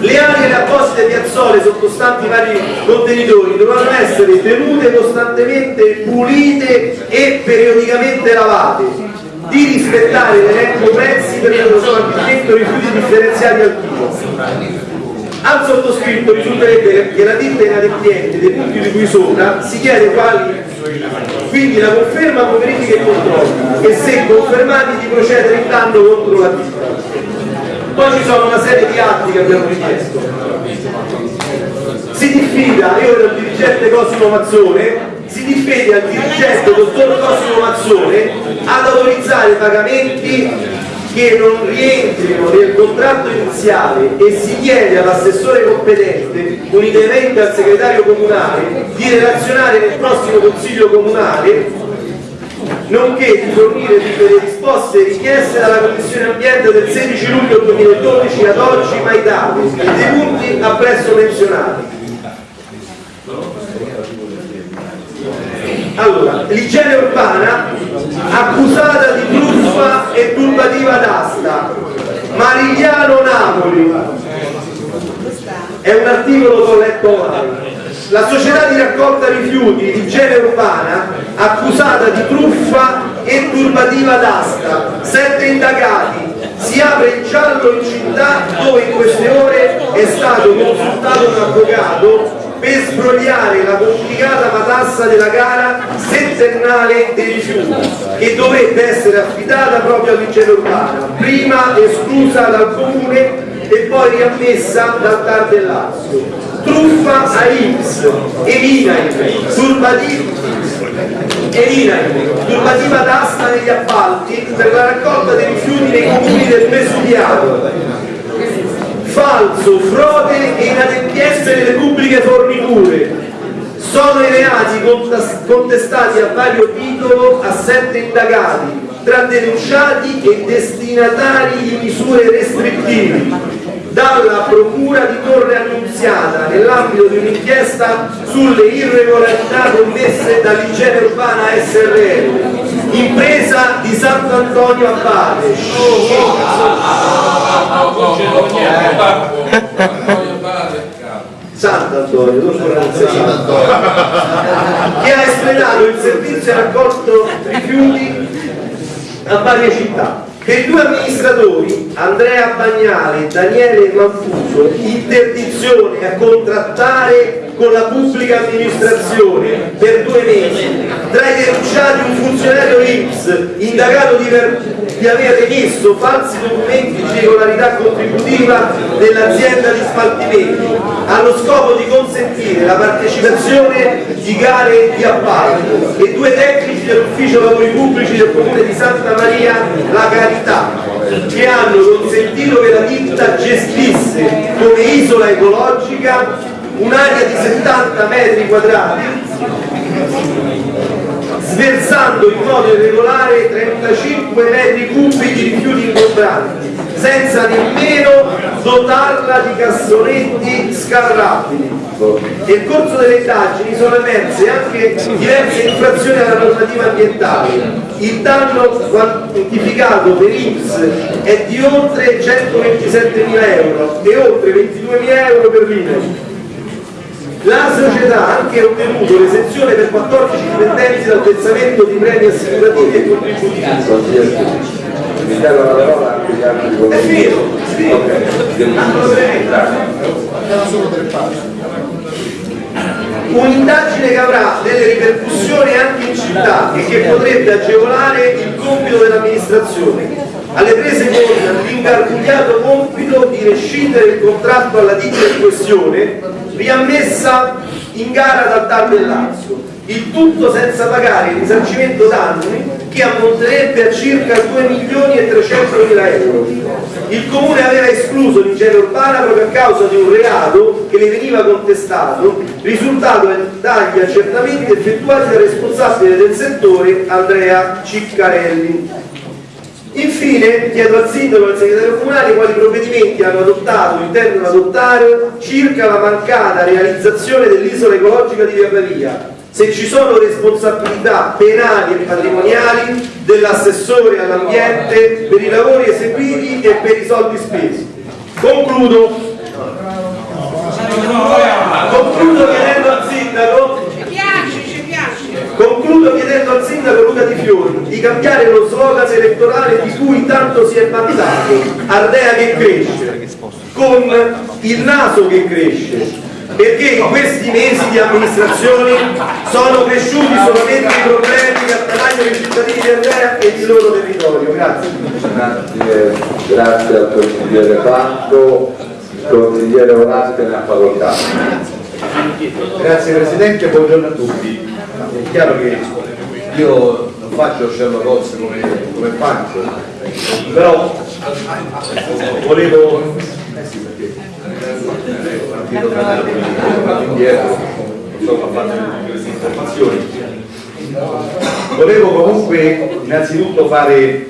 Speaker 4: le aree e apposite piazzole sottostanti vari contenitori dovranno essere tenute costantemente pulite e periodicamente lavate di rispettare l'elenco prezzi per lo smaltimento rifiuti differenziati al chilo al sottoscritto risulterebbe che la ditta inadempiente dei punti di cui sopra si chiede quali quindi la conferma con verifiche e controlli e se confermati di procedere in danno contro la ditta poi ci sono una serie di atti che abbiamo richiesto. Si diffida, io ero il dirigente Cosimo Mazzone si diffida al dirigente dottor Cosimo Mazzone ad autorizzare pagamenti che non rientrino nel contratto iniziale e si chiede all'assessore competente, unitamente al segretario comunale, di relazionare nel prossimo consiglio comunale, nonché di fornire tutte le risposte richieste dalla Commissione Ambiente del 16 luglio 2012 ad oggi mai date dei punti appresso menzionati. Allora, l'igiene urbana accusata di truffa e turbativa d'asta, Marigliano Napoli, è un articolo che ho letto online. La società di raccolta rifiuti di igiene urbana accusata di truffa e turbativa d'asta, sette indagati, si apre il giallo in città dove in queste ore è stato consultato un avvocato per sbrogliare la complicata matassa della gara settennale dei rifiuti che dovrebbe essere affidata proprio all'igiene urbana, prima esclusa dal comune e poi riammessa dal TAR del Lazio. Truffa a X, Elinaim, turbativa, Elinaim, turbativa d'asta negli appalti per la raccolta dei rifiuti nei comuni del Vesuviano, falso, frode e inadempienze delle pubbliche forniture. Sono i reati contestati a vario titolo a sette indagati, tra denunciati e destinatari di misure restrittive, dalla Procura di Torre Annunziata nell'ambito di un'inchiesta sulle irregolarità commesse dall'igiene urbana SRL, impresa di Sant'Antonio Abate. Sant'Antonio, Sant'Antonio, che ha espletato il servizio raccolto rifiuti a varie città. Che i due amministratori, Andrea Bagnale e Daniele Manfuso, interdizione a contrattare con la pubblica amministrazione per due mesi, tra i denunciati un funzionario IPS indagato di, ver- di aver emesso falsi documenti di regolarità contributiva dell'azienda di smaltimenti, allo scopo di consentire la partecipazione di gare di appalto e due tecnici dell'ufficio lavori pubblici del comune di Santa Maria La Carità che hanno consentito che la ditta gestisse come isola ecologica un'area di 70 metri quadrati sversando in modo irregolare 35 metri cubi di rifiuti ingombranti senza nemmeno dotarla di cassonetti scarrabili. Nel corso delle indagini sono emerse anche diverse infrazioni alla normativa ambientale. Il danno quantificato per IPS è di oltre 127.000 euro e oltre 22.000 euro per l'INE. La società ha anche ottenuto l'esenzione per 14 dipendenti dal versamento di premi assicurativi e contributivi.
Speaker 1: Mi chiedo la parola anche gli altri
Speaker 4: È
Speaker 1: colleghi.
Speaker 4: vero, sì.
Speaker 1: Ok.
Speaker 8: Erano solo tre pagine.
Speaker 4: Un'indagine che avrà delle ripercussioni anche in città e che potrebbe agevolare il compito dell'amministrazione. Alle prese con l'ingarbugliato compito di rescindere il contratto alla ditta in questione, riammessa in gara dal TAR del Lazio. Il tutto senza pagare il risarcimento danni che ammonterebbe a circa 2 milioni e 300 mila euro. Il comune aveva escluso l'igiene urbana proprio a causa di un reato che le veniva contestato, risultato dagli accertamenti effettuati dal responsabile del settore Andrea Ciccarelli. Infine chiedo al sindaco e al segretario comunale quali provvedimenti hanno adottato o intendono adottare circa la mancata realizzazione dell'isola ecologica di Via Pavia, se ci sono responsabilità penali e patrimoniali dell'assessore all'ambiente per i lavori eseguiti e per i soldi spesi. Concludo. Concludo chiedendo al sindaco Concludo chiedendo al sindaco Luca Di Fiori di cambiare lo slogan elettorale di cui tanto si è vantato, Ardea che cresce, con il naso che cresce, perché in questi mesi di amministrazione sono cresciuti solamente i problemi che attanagliano i cittadini di Ardea e il loro territorio. Grazie.
Speaker 1: Grazie, grazie al consigliere Franco, il consigliere Volante ne ha facoltà.
Speaker 9: Grazie Presidente, buongiorno a tutti. È chiaro che io non faccio Sherlock Holmes come, come Pancio, però volevo... Volevo comunque innanzitutto fare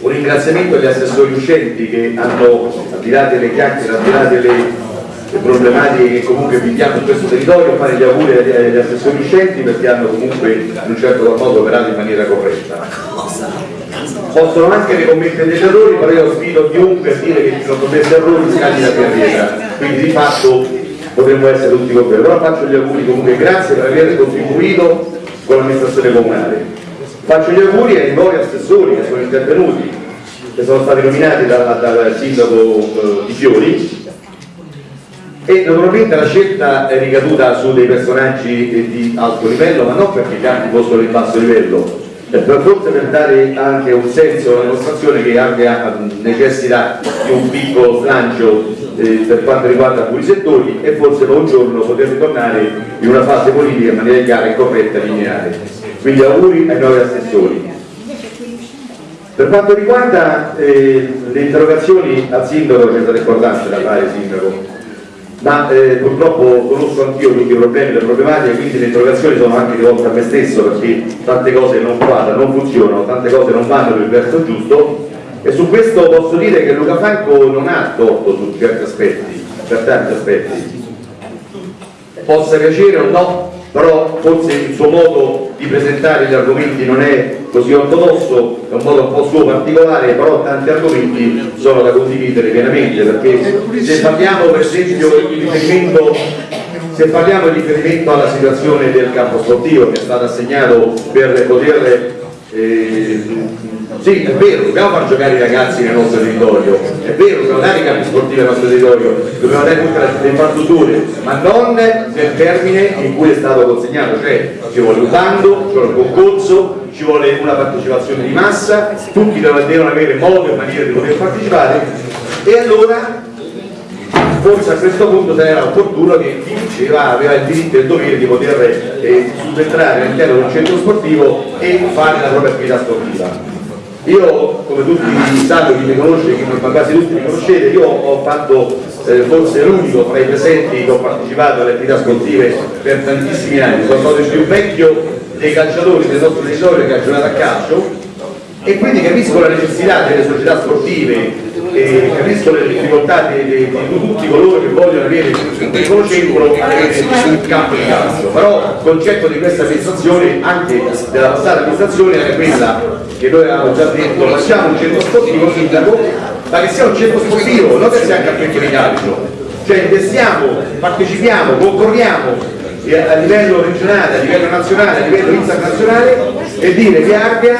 Speaker 9: un ringraziamento agli assessori uscenti che hanno, al di là delle chiacchiere, al di là delle le problematiche che comunque viviamo in questo territorio, fare gli auguri agli, agli assessori uscenti perché hanno comunque in un certo qual modo operato in maniera corretta. Possono anche ricommettere degli errori, però io sfido chiunque a dire che ci sono commessi errori scagli la carriera, quindi di fatto potremmo essere tutti confermi. Però faccio gli auguri comunque, grazie per aver contribuito con l'amministrazione comunale. Faccio gli auguri ai nuovi assessori che sono intervenuti, che sono stati nominati dal, dal sindaco eh, Di Fiori, e naturalmente la scelta è ricaduta su dei personaggi di alto livello, ma non perché altri fossero di basso livello, per forse per dare anche un senso alla dimostrazione che anche necessita di un piccolo slancio eh, per quanto riguarda alcuni settori e forse un giorno poter ritornare in una fase politica in maniera chiara e corretta e lineare. Quindi auguri ai nuovi assessori. Per quanto riguarda eh, le interrogazioni al sindaco, c'è da ricordarsi da fare sindaco, ma eh, purtroppo conosco anch'io tutti i problemi e le problematiche, quindi le interrogazioni sono anche rivolte a me stesso perché tante cose non quadrano, non funzionano, tante cose non vanno il verso giusto e su questo posso dire che Luca Franco non ha torto su certi aspetti, per tanti aspetti. Possa piacere o no, però forse il suo modo di presentare gli argomenti non è così ortodosso, è un modo un po' suo particolare, però tanti argomenti sono da condividere pienamente, perché se parliamo per esempio di riferimento, se parliamo di riferimento alla situazione del campo sportivo che è stato assegnato per poter eh, sì, è vero, dobbiamo far giocare i ragazzi nel nostro territorio, è vero, dobbiamo dare i campi sportivi nel nostro territorio, dobbiamo dare tutte le infrastrutture, ma non nel termine in cui è stato consegnato, cioè ci vuole un bando, ci vuole un concorso, ci vuole una partecipazione di massa, tutti devono avere modo e maniera di poter partecipare. E allora forse a questo punto era opportuno che chi diceva aveva il diritto e il dovere di poter eh, subentrare all'interno di un centro sportivo e fare la propria attività sportiva. Io, come tutti sanno, chi mi conosce, chi mi quasi tutti mi conoscete, io ho fatto eh, forse l'unico tra i presenti che ho partecipato alle attività sportive per tantissimi anni, sono stato il più vecchio dei calciatori del nostro territorio che ha giocato a calcio e quindi capisco la necessità delle società sportive e capisco le difficoltà di, di, di tutti coloro che vogliono avere un piccolo centro il campo di calcio però il concetto di questa amministrazione anche della passata amministrazione era quella che noi avevamo già detto facciamo un centro sportivo sindaco ma che sia un centro sportivo non che sia un campetto di calcio. Cioè investiamo, partecipiamo, concorriamo a livello regionale, a livello nazionale, a livello internazionale e dire che abbia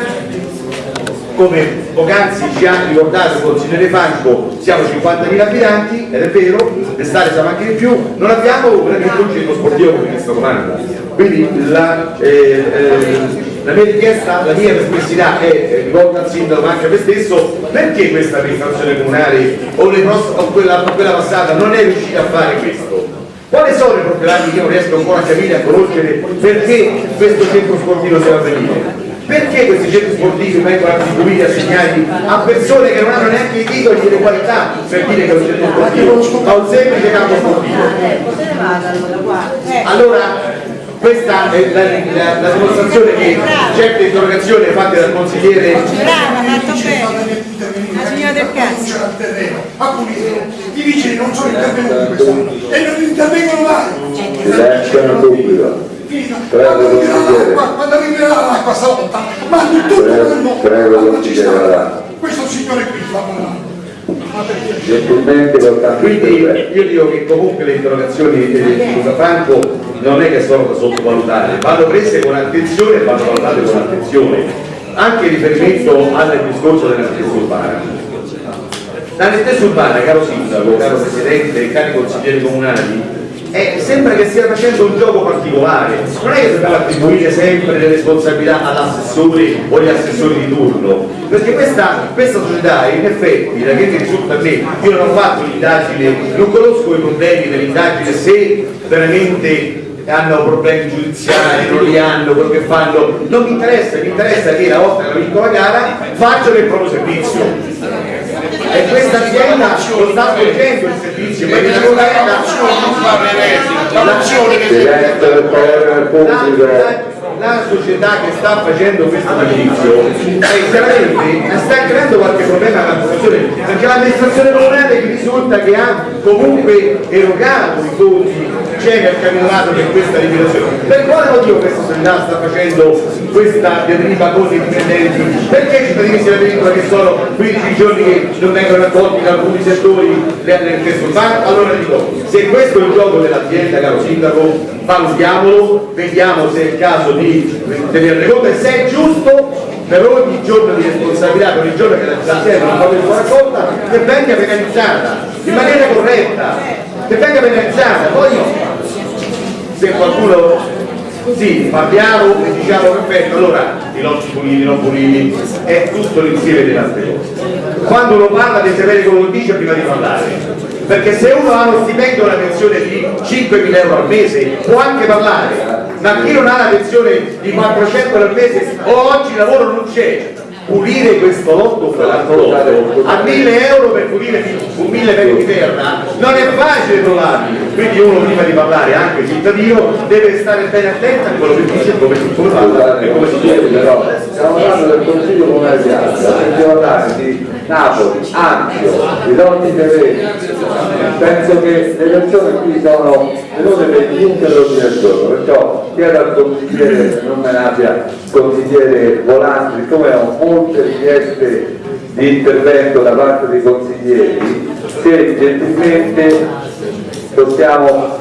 Speaker 9: come poc'anzi ci ha ricordato il consigliere Franco siamo 50.000 abitanti ed è vero, l'estate siamo anche di più non abbiamo veramente un centro sportivo come questo comanda quindi la, eh, eh, la mia richiesta, la mia perplessità è rivolta al sindaco ma anche a me stesso perché questa amministrazione comunale o, o quella, quella passata non è riuscita a fare questo? Quali sono i problemi che io riesco ancora a capire a conoscere perché questo centro sportivo deve avvenire perché questi centri sportivi vengono attribuiti, assegnati a persone che non hanno neanche i titoli e le qualità per dire che è un centro sportivo, ma un semplice campo sportivo? Allora, questa è la, la, la dimostrazione che certe interrogazioni fatte dal consigliere
Speaker 3: Brava, fatto bene. La signora del cazzo.
Speaker 8: a pulire. I vigili non sono intervenuti quest'anno e non intervengono mai.
Speaker 1: Subito. Prego, consigliere.
Speaker 8: Quando arriverà l'acqua stavolta, ma tutto il mondo.
Speaker 1: Prego, consigliere.
Speaker 8: Questo signore qui fa
Speaker 9: quindi io dico che comunque le interrogazioni di Luca Franco non è che sono da sottovalutare, vanno prese con attenzione e vanno valutate con attenzione, anche in riferimento al discorso della stessa urbana. La stessa urbana, caro sindaco, caro presidente, cari consiglieri comunali, eh, sembra che stia facendo un gioco particolare, non è che può attribuire sempre le responsabilità all'assessore o agli assessori di turno, perché questa, questa società in effetti, da che mi risulta a me, io non ho fatto l'indagine, non conosco i problemi dell'indagine se veramente hanno problemi giudiziari, non li hanno, quello che fanno, non mi interessa, mi interessa che una volta che la gara facciano il proprio servizio. E questa azienda lo sta svolgendo il servizio, ma
Speaker 1: del pubblico.
Speaker 9: la, la società che sta facendo questo servizio chiaramente sta creando qualche problema all'amministrazione perché l'amministrazione comunale risulta che ha comunque erogato i fondi c'è nel caminato per questa liquidazione per quale motivo questa società sta facendo questa deriva con i dipendenti perché i cittadini si lamentano che sono 15 giorni che non vengono raccolti da alcuni settori del testo urbano allora dico se questo è il gioco dell'azienda caro sindaco valutiamolo vediamo se è il caso di tenerne conto e se è giusto per ogni giorno di responsabilità, per ogni giorno che l'azienda non fa suo raccolta, che venga penalizzata in maniera corretta, che venga penalizzata. Poi se qualcuno sì, parliamo e diciamo perfetto, allora i lotti puliti, non puliti, è tutto l'insieme delle altre cose. Quando uno parla deve sapere come lo dice prima di parlare, perché se uno ha uno stipendio una pensione di 5.000 euro al mese può anche parlare, ma chi non ha una pensione di 400 euro al mese o oggi lavoro non c'è, pulire questo lotto o quell'altro lotto. a 1000 euro per pulire un 1000 metri di terra non è facile trovarli. Quindi uno prima di parlare anche cittadino deve stare bene attento a quello che dice come, come parla e come si chiede
Speaker 1: però stiamo parlando del Consiglio Comunale di di Napoli, Ampio, di Lotti Terreni. Penso che le persone qui sono venute per gli interrotti del giorno, perciò chiedo al consigliere, non me ne abbia, consigliere Volante, siccome ho molte richieste di intervento da parte dei consiglieri, se gentilmente possiamo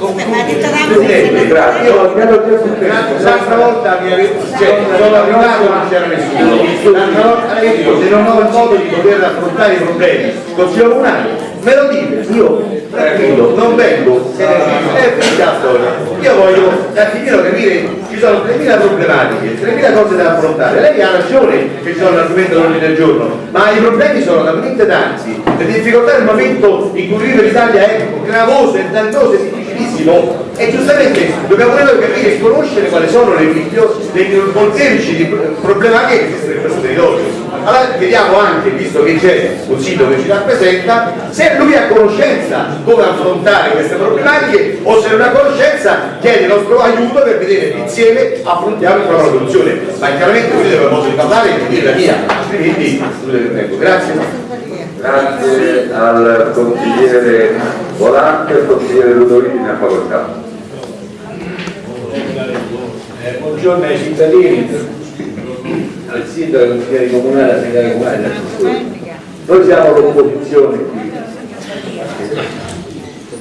Speaker 9: Presidente, grazie. Io mi ero già successo. L'altra volta mi ave- cioè, sono arrivato e non c'era nessuno. L'altra volta io se non ho il modo di poter affrontare i problemi consiglio comunale, me lo dite, io tranquillo, non vengo, è finita la storia. Io voglio un attimino capire, ci sono 3.000 problematiche, 3.000 cose da affrontare. Lei ha ragione che ci sono l'argomento dell'ordine del giorno, ma i problemi sono talmente tanti, le difficoltà nel momento in cui vive l'Italia è gravoso, è dannoso, difficilissimo e giustamente dobbiamo noi capire e conoscere quali sono le migliori, molteplici di problematiche che esistono in questo territorio. Allora vediamo anche, visto che c'è un sito che ci rappresenta, se lui ha conoscenza come affrontare queste problematiche o se non ha conoscenza chiede il nostro aiuto per vedere insieme affrontiamo una soluzione. Ma chiaramente io devo modo parlare e di dire la mia, altrimenti tempo. Grazie.
Speaker 1: Grazie al consigliere Volante al consigliere Ludovici ne ha facoltà.
Speaker 10: Buongiorno ai cittadini, al sindaco, al consigliere comunale, al segretario comunale. Noi siamo l'opposizione qui,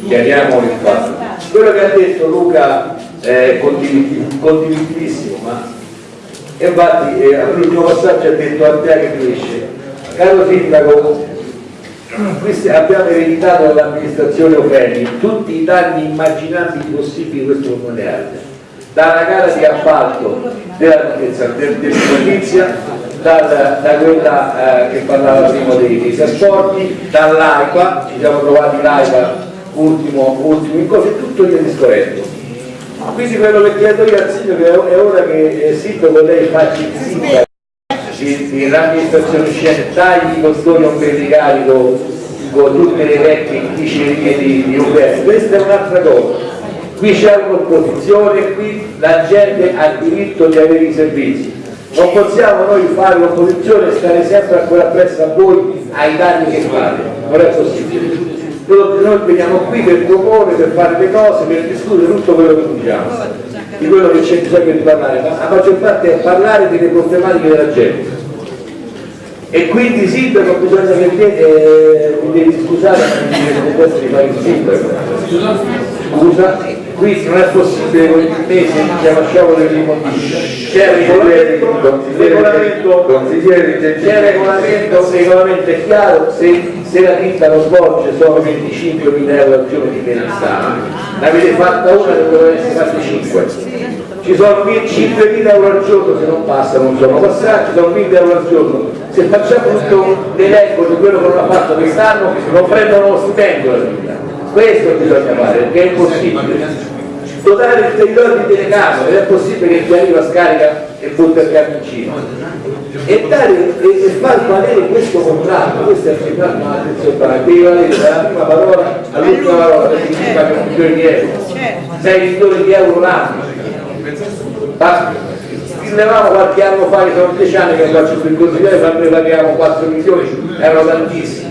Speaker 10: chiariamo il fatto. Quello che ha detto Luca è condividibilissimo, ma infatti eh, all'ultimo passaggio ha detto a te che cresce. Caro sindaco, questi- abbiamo ereditato dall'amministrazione Ofeni tutti i danni immaginabili possibili questo comune dalla gara di appalto della del, dell'edilizia, dal- da quella eh, che parlava prima dei, dei trasporti, dall'AIPA, ci siamo trovati l'AIPA ultimo, ultimo in cosa, tutto gli è discorretto. Quindi quello che chiedo io al sindaco è ora che eh, sindaco lei faccia il sindaco l'amministrazione scene, tagli i costoni ombelicali con, tutte le vecchie dicerie di, di Uberto, questa è un'altra cosa. Qui c'è un'opposizione, qui la gente ha il diritto di avere i servizi. Non possiamo noi fare l'opposizione e stare sempre ancora appresso a voi ai danni che fate, non è possibile. Noi veniamo qui per proporre, per fare le cose, per discutere tutto quello che diciamo, di quello che c'è bisogno di parlare, ma la maggior parte è parlare delle problematiche della gente. E quindi sindaco bisogna che eh, mi devi scusare, ma mi devi fare il sindaco. Scusa, qui non è possibile con il mese che lasciamo dell'immondizia. C'è regolamento, regolamento, c'è il regolamento, regolamento è chiaro, se, se la ditta lo svolge sono 25.000 euro al giorno di penalità, ne avete fatta una doveva essere fatte 5 ci sono 5.000 euro al giorno se non passano, non sono passati, ci sono 1.000 euro al giorno. Se facciamo tutto l'elenco di quello che non ha fatto quest'anno, non prendono lo stipendio la vita. Questo bisogna fare, perché è impossibile. Dotare il territorio di telecamere, non è possibile che chi arriva scarica e butta il camioncino. E, dare, e, e far valere questo contratto, questo è il firmato, ma attenzione, devi valere dalla prima parola all'ultima parola, perché si paga un milione di euro. 6 milioni di euro l'anno. Scrivevamo qualche anno fa, che sono 10 anni che faccio il consigliere, noi pagavamo 4 milioni, erano tantissimi.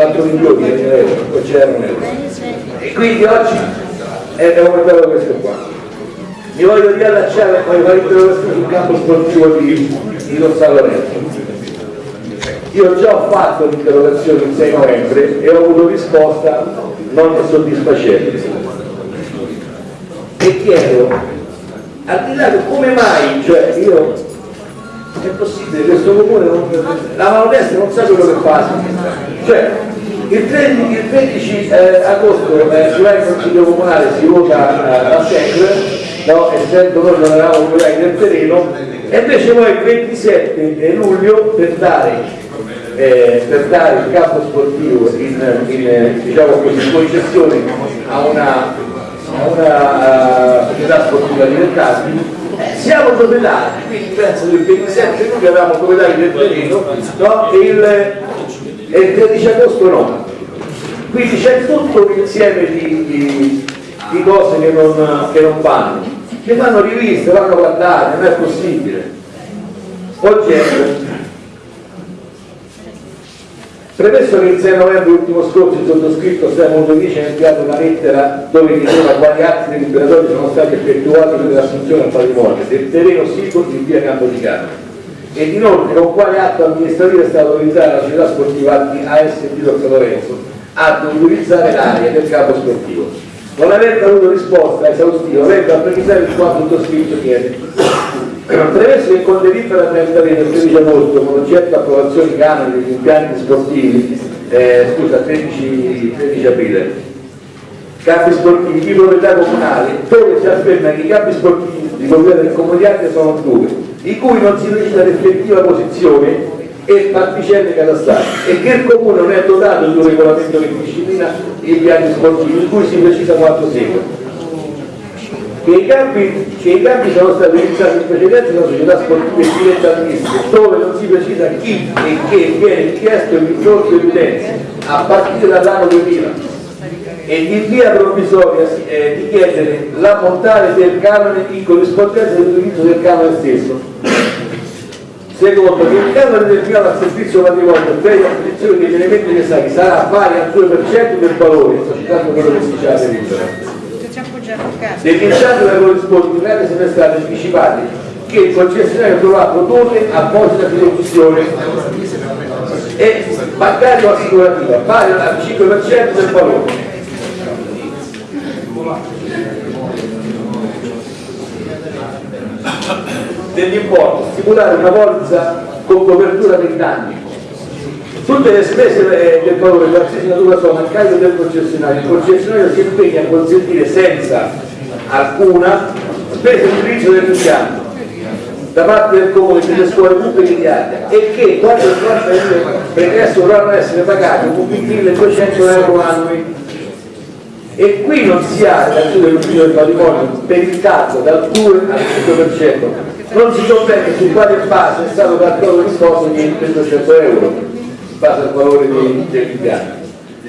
Speaker 10: 4 milioni di euro, poi c'erano euro. E quindi oggi è aumentato questo qua. Mi voglio riallacciare, voglio fare interrogazione sul campo sportivo di, di Don San Lorenzo. Io già ho fatto l'interrogazione il 6 novembre e ho avuto risposta non soddisfacente. E chiedo, al di là di come mai, cioè io, è possibile questo comune, non, la mano destra non sa quello che fa, cioè il 13, il 13, eh, agosto eh, si va in consiglio comunale, si vota eh, la SEC, no? essendo noi non eravamo operai del terreno, e invece poi il 27 luglio per dare eh, per dare il campo sportivo in, in, diciamo così, concessione a una, a eh, società sportiva di Vent'anni, siamo proprietari, quindi penso che il 27 luglio avevamo proprietari del terreno no? il, il 13 agosto no. Quindi c'è tutto un insieme di, di, di cose che non, che non vanno, che vanno riviste, vanno guardate, non è possibile. Oggetto, Premesso che il 6 novembre ultimo scorso il sottoscritto Stefano Dovici ha inviato una lettera dove diceva quali atti deliberatori sono stati effettuati per l'assunzione al patrimonio del terreno sito in via Campodicano ed inoltre con quale atto amministrativo è stata autorizzata la società sportiva ASD San Lorenzo ad utilizzare l'area del campo sportivo. Non avendo avuto risposta esaustiva, vengo a precisare il quanto sottoscritto chiede. Premesso che con delibera 33 del 13 agosto, con oggetto approvazione canoni degli impianti sportivi, eh, scusa, 13, 13 aprile, campi sportivi di proprietà comunale, dove si afferma che i campi sportivi di proprietà del comunitario sono due, di cui non si precisa l'effettiva posizione e particelle catastali e che il comune non è dotato di un regolamento che disciplina i piani sportivi, in cui si precisa quanto segue. Che i, campi, che i campi sono stati utilizzati in precedenza da società sportive dilettantistiche, dove non si precisa chi e che viene richiesto il risorso evidenze a partire dall'anno 2000 e in via provvisoria eh, di chiedere l'ammontare del canone in corrispondenza dell'utilizzo del canone stesso. Secondo, che il canone del piano al servizio matrimonio per l'acquisizione degli elementi necessari sarà pari al 2% del valore, sto citando quello che si dice alla impianti da corrispondere semestrali anticipati che il concessionario dovrà produrre apposita fideiussione e bancario assicurativa pari al 5% del valore dell'importo, stipulare una polizza con copertura per danni. Tutte le spese del valore di qualsiasi natura sono a carico del concessionario. Il concessionario si impegna a consentire senza alcuna spesa di utilizzo dell'impianto da parte del comune delle scuole pubbliche di Ardea e che quando il pregresso dovranno essere pagati con 1200 euro annui e qui non si ha l'azione dell'ufficio del patrimonio per il calcolo dal 2 al 5% non si comprende su quale base è stato calcolato l'imposto di 200 euro in base al valore dell'impianto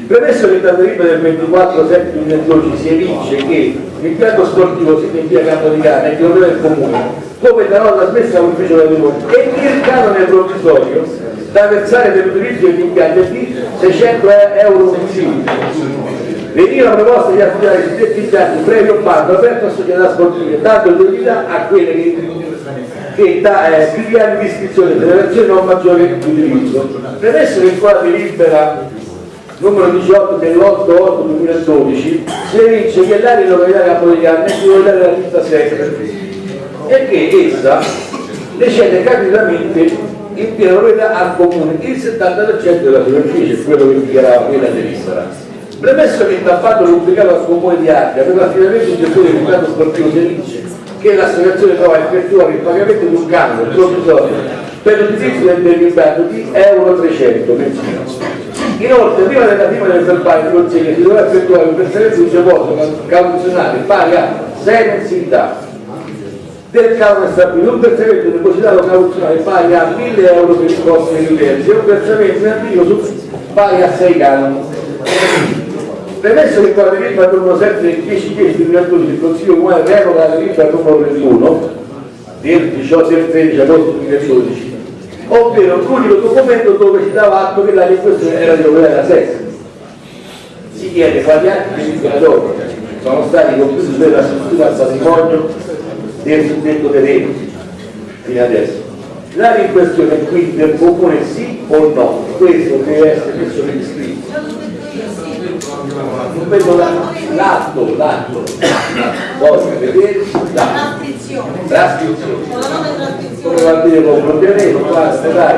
Speaker 10: premesso che da delibera del 24 7 2012 si evince che l'impianto sportivo si in Campo di Cane è di del comune come da nota smessa all'ufficio del patrimonio e che il canone provvisorio da versare per l'utilizzo degli impianti è di 600 euro mensili veniva proposta di affidare i suddetti impianti previo bando aperto a società sportive, dando priorità a quelle che, che da eh, più di anni di iscrizione federazione non maggiore di utilizzo. Premesso che qua delibera numero 18 dell'8-8-2012 si evince che l'area di località Capodigana è titolare della lista 7 e che essa ne cede in piena proprietà al comune il 70% della superficie, quello che dichiarava quella delibera. Premesso che il fatto pubblicato al comune di Ardea per l'affidamento di gestione del mercato sportivo Felice che l'associazione trova a effettuare il pagamento di un canone provvisorio per l'utilizzo del derivato di euro 300 mensile. Inoltre, prima della prima del verbale di consiglio si dovrà effettuare un versamento di deposito cauzionale pari a 6 mensilità del canone stabilito, un versamento depositato cauzionale pari a 1000 euro per il costo degli utenti e un versamento in attivo pari a 6 canoni. Premesso che con la delibera numero 7 del 10 10 2012 il Consiglio Comunale revoca la delibera numero 21 del 18 del 13 agosto 2012, ovvero l'unico documento dove si dava atto che in questione era di proprietà della SES. Si chiede quali atti di liberatori sono stati compiuti per la struttura al patrimonio del suddetto terreno fino adesso. In questione quindi del comune sì o no? Questo deve essere messo per iscritto non vedo l'atto, l'atto, voglio vedere
Speaker 3: trascrizione. Con la trascrizione.
Speaker 10: Come va a dire con propriamente, basta, dai.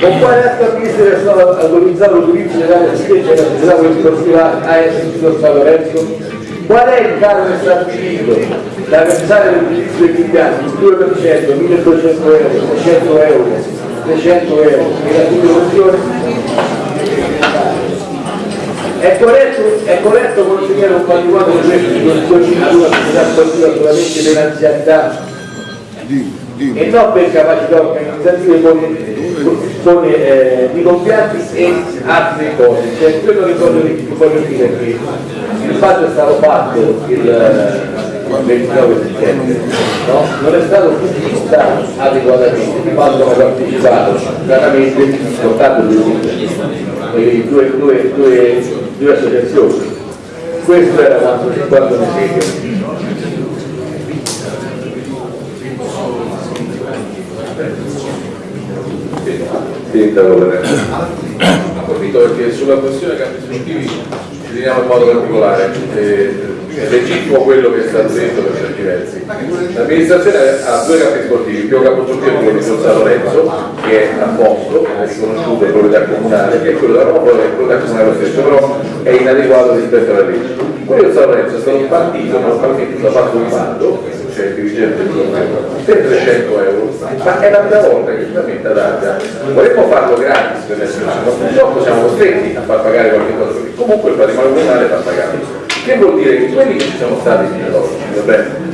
Speaker 10: Con quale atto amministrativo è stato autorizzato l'utilizzo dell'area scheggia della società sportiva AS San Lorenzo? Qual è il canone stabilito da versare l'utilizzo degli impianti? Il 2%, 1200 euro, 600 euro, 300 euro, e la situazione? È corretto, è corretto consegnare un patrimonio di una società sportiva solamente per anzianità e non per capacità organizzative con, con, eh, di compianti e altre cose. Cioè, quello che voglio, voglio dire è che il fatto è stato fatto il 29 settembre, no? non è stato pubblicizzato adeguatamente, il fatto ha partecipato stranamente soltanto due, due, due, due due associazioni. Questo era quanto, quanto segue.
Speaker 1: Sindaco, approfitto
Speaker 5: perché sulla questione campi sportivi ci teniamo in modo particolare. Eh, legittimo quello che è stato detto per certi versi. L'amministrazione ha due campi sportivi, il primo campo sportivo è quello di San Lorenzo, che è a posto, è riconosciuto è proprietà comunale, che è quello da Roma, è proprietà comunale lo stesso, però è inadeguato rispetto alla legge. Quello di San Lorenzo è stato un partito, normalmente ha fatto un bando, c'è il dirigente del governo, per 300 euro, ma è la prima volta che finalmente ad Arga vorremmo farlo gratis per essere ma purtroppo siamo costretti a far pagare qualche cosa, comunque il patrimonio comunale fa pagare. Che vuol dire? Che quelli che ci sono stati fino ad oggi,